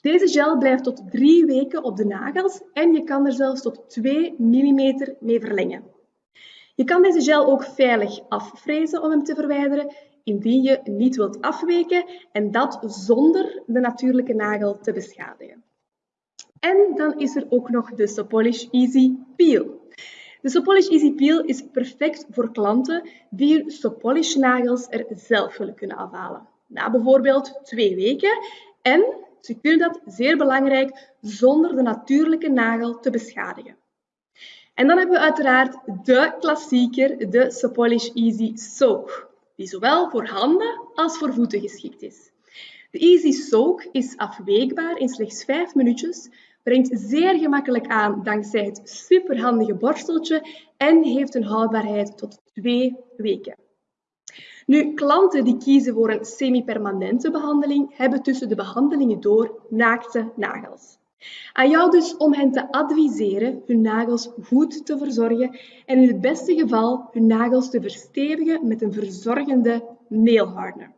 [SPEAKER 6] Deze gel blijft tot drie weken op de nagels en je kan er zelfs tot 2 mm mee verlengen. Je kan deze gel ook veilig afvrezen om hem te verwijderen indien je niet wilt afweken en dat zonder de natuurlijke nagel te beschadigen. En dan is er ook nog de Sopolish Easy Peel. De Sopolish Easy Peel is perfect voor klanten die hun Sopolish nagels er zelf willen kunnen afhalen. Na bijvoorbeeld twee weken en ze kunnen dat zeer belangrijk zonder de natuurlijke nagel te beschadigen. En dan hebben we uiteraard de klassieker, de Sopolish Easy Soak, die zowel voor handen als voor voeten geschikt is. De Easy Soak is afweekbaar in slechts 5 minuutjes, brengt zeer gemakkelijk aan dankzij het superhandige borsteltje en heeft een houdbaarheid tot twee weken. Nu, klanten die kiezen voor een semi-permanente behandeling hebben tussen de behandelingen door naakte nagels. Aan jou dus om hen te adviseren hun nagels goed te verzorgen en in het beste geval hun nagels te verstevigen met een verzorgende nail hardener.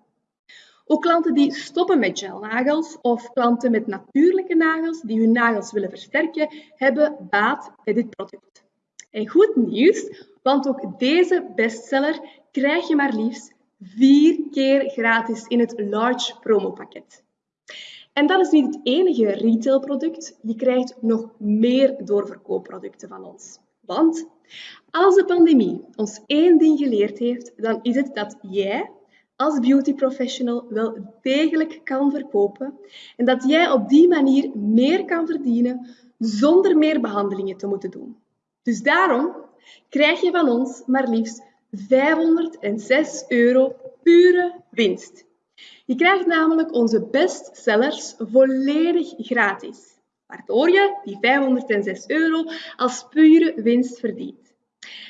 [SPEAKER 6] Ook klanten die stoppen met gelnagels of klanten met natuurlijke nagels die hun nagels willen versterken, hebben baat bij dit product. En goed nieuws, want ook deze bestseller krijg je maar liefst vier keer gratis in het large promopakket. En dat is niet het enige retailproduct. Je krijgt nog meer doorverkoopproducten van ons. Want als de pandemie ons één ding geleerd heeft, dan is het dat jij als beauty professional wel degelijk kan verkopen en dat jij op die manier meer kan verdienen zonder meer behandelingen te moeten doen. Dus daarom krijg je van ons maar liefst 506 euro pure winst. Je krijgt namelijk onze bestsellers volledig gratis, waardoor je die 506 euro als pure winst verdient.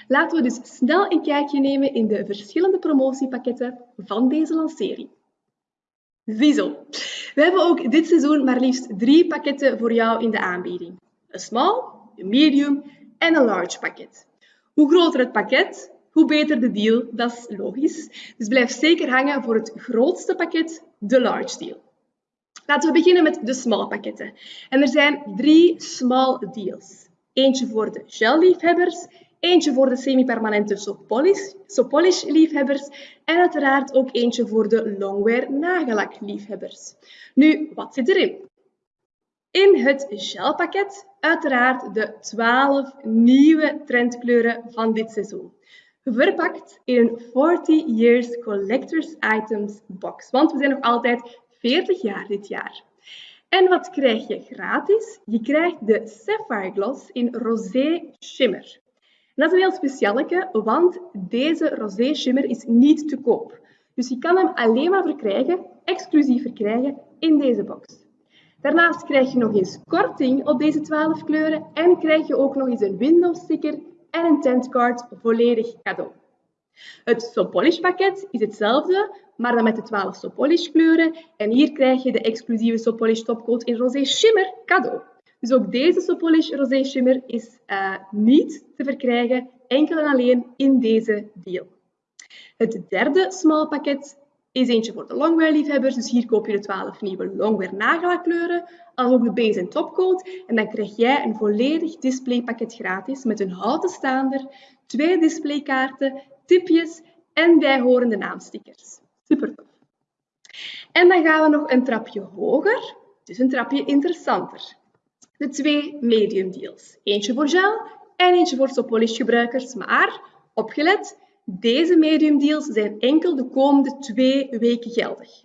[SPEAKER 6] Laten we dus snel een kijkje nemen in de verschillende promotiepakketten van deze lancering. Ziezo, we hebben ook dit seizoen maar liefst drie pakketten voor jou in de aanbieding. Een small, een medium en een large pakket. Hoe groter het pakket, hoe beter de deal, dat is logisch. Dus blijf zeker hangen voor het grootste pakket, de large deal. Laten we beginnen met de small pakketten. En er zijn drie small deals. Eentje voor de gel-liefhebbers, eentje voor de semi-permanente sopolish, liefhebbers en uiteraard ook eentje voor de longwear nagellak liefhebbers. Nu, wat zit erin? In het gelpakket uiteraard de 12 nieuwe trendkleuren van dit seizoen. Verpakt in een 40 Years Collectors Items box. Want we zijn nog altijd 40 jaar dit jaar. En wat krijg je gratis? Je krijgt de Sapphire Gloss in Rosé Shimmer. dat is een heel specialeke, want deze Rosé Shimmer is niet te koop. Dus je kan hem alleen maar verkrijgen, exclusief verkrijgen, in deze box. Daarnaast krijg je nog eens korting op deze 12 kleuren en krijg je ook nog eens een window sticker en een tentcard volledig cadeau. Het Sopolish pakket is hetzelfde, maar dan met de 12 Sopolish kleuren. En hier krijg je de exclusieve Sopolish topcoat in Rosé Shimmer cadeau. Dus ook deze Sopolish Rosé Shimmer is uh, niet te verkrijgen, enkel en alleen in deze deal. Het derde small pakket is eentje voor de longwear-liefhebbers. Dus hier koop je de 12 nieuwe longwear nagelkleuren, als ook de base en topcoat. En dan krijg jij een volledig displaypakket gratis met een houten staander, twee displaykaarten, tipjes en bijhorende naamstickers. Super tof. En dan gaan we nog een trapje hoger, dus een trapje interessanter. De twee medium deals. Eentje voor gel en eentje voor Sopolish gebruikers. Maar, opgelet, deze medium deals zijn enkel de komende twee weken geldig.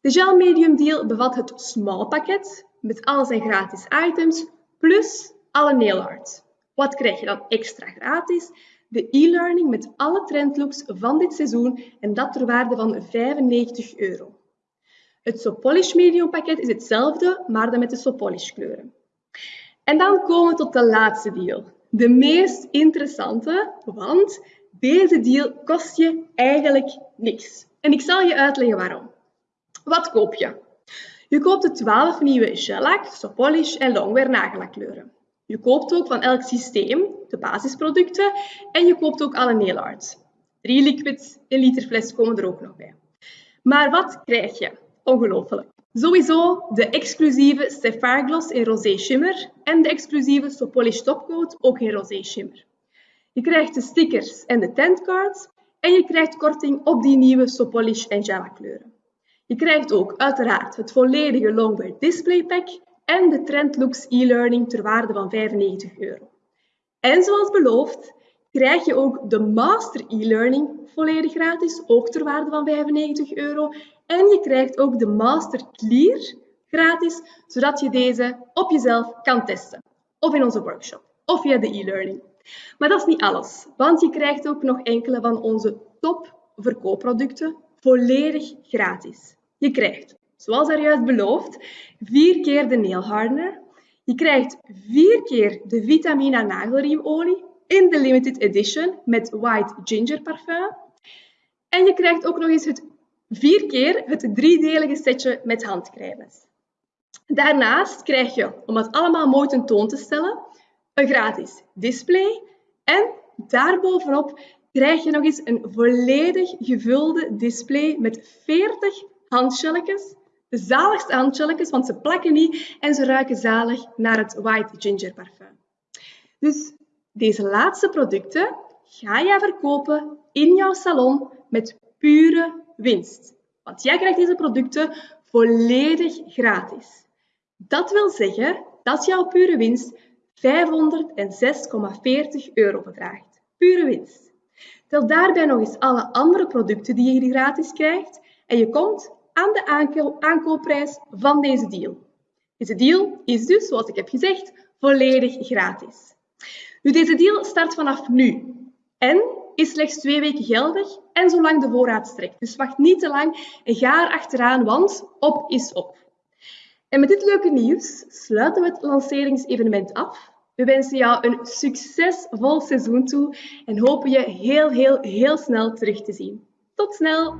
[SPEAKER 6] De Gel Medium Deal bevat het small pakket met al zijn gratis items plus alle nail art. Wat krijg je dan extra gratis? De e-learning met alle trendlooks van dit seizoen en dat ter waarde van 95 euro. Het Sopolish Medium pakket is hetzelfde, maar dan met de Sopolish kleuren. En dan komen we tot de laatste deal. De meest interessante, want deze deal kost je eigenlijk niks. En ik zal je uitleggen waarom. Wat koop je? Je koopt de 12 nieuwe shellac, sopolish en longwear nagellakkleuren. Je koopt ook van elk systeem de basisproducten en je koopt ook alle nail art. Drie liquids, een liter fles komen er ook nog bij. Maar wat krijg je? Ongelooflijk. Sowieso de exclusieve Sapphire Gloss in Rosé Shimmer en de exclusieve Sopolish Topcoat ook in Rosé Shimmer. Je krijgt de stickers en de tentcards en je krijgt korting op die nieuwe Sopolish en Java kleuren. Je krijgt ook uiteraard het volledige Longwear Display Pack en de Trendlooks e-learning ter waarde van 95 euro. En zoals beloofd krijg je ook de Master e-learning volledig gratis, ook ter waarde van 95 euro. En je krijgt ook de Master Clear gratis, zodat je deze op jezelf kan testen. Of in onze workshop, of via de e-learning. Maar dat is niet alles, want je krijgt ook nog enkele van onze top verkoopproducten volledig gratis. Je krijgt, zoals er juist beloofd, vier keer de nail hardener. Je krijgt vier keer de Vitamina nagelriemolie in de limited edition met white ginger parfum. En je krijgt ook nog eens het vier keer het driedelige setje met handcremes. Daarnaast krijg je, om het allemaal mooi tentoon te stellen, een gratis display en daarbovenop krijg je nog eens een volledig gevulde display met 40 handschelletjes. De zaligste handschelletjes, want ze plakken niet en ze ruiken zalig naar het White Ginger parfum. Dus Deze laatste producten ga jij verkopen in jouw salon met pure winst. Want jij krijgt deze producten volledig gratis. Dat wil zeggen dat jouw pure winst 506,40 euro bedraagt. Pure winst. Tel daarbij nog eens alle andere producten die je hier gratis krijgt en je komt aan de aankoopprijs van deze deal. Deze deal is dus, zoals ik heb gezegd, volledig gratis. Nu, deze deal start vanaf nu en is slechts twee weken geldig en zolang de voorraad strekt. Dus wacht niet te lang en ga er achteraan, want op is op. En met dit leuke nieuws sluiten we het lanceringsevenement af. We wensen jou een succesvol seizoen toe en hopen je heel, heel, heel snel terug te zien. Tot snel!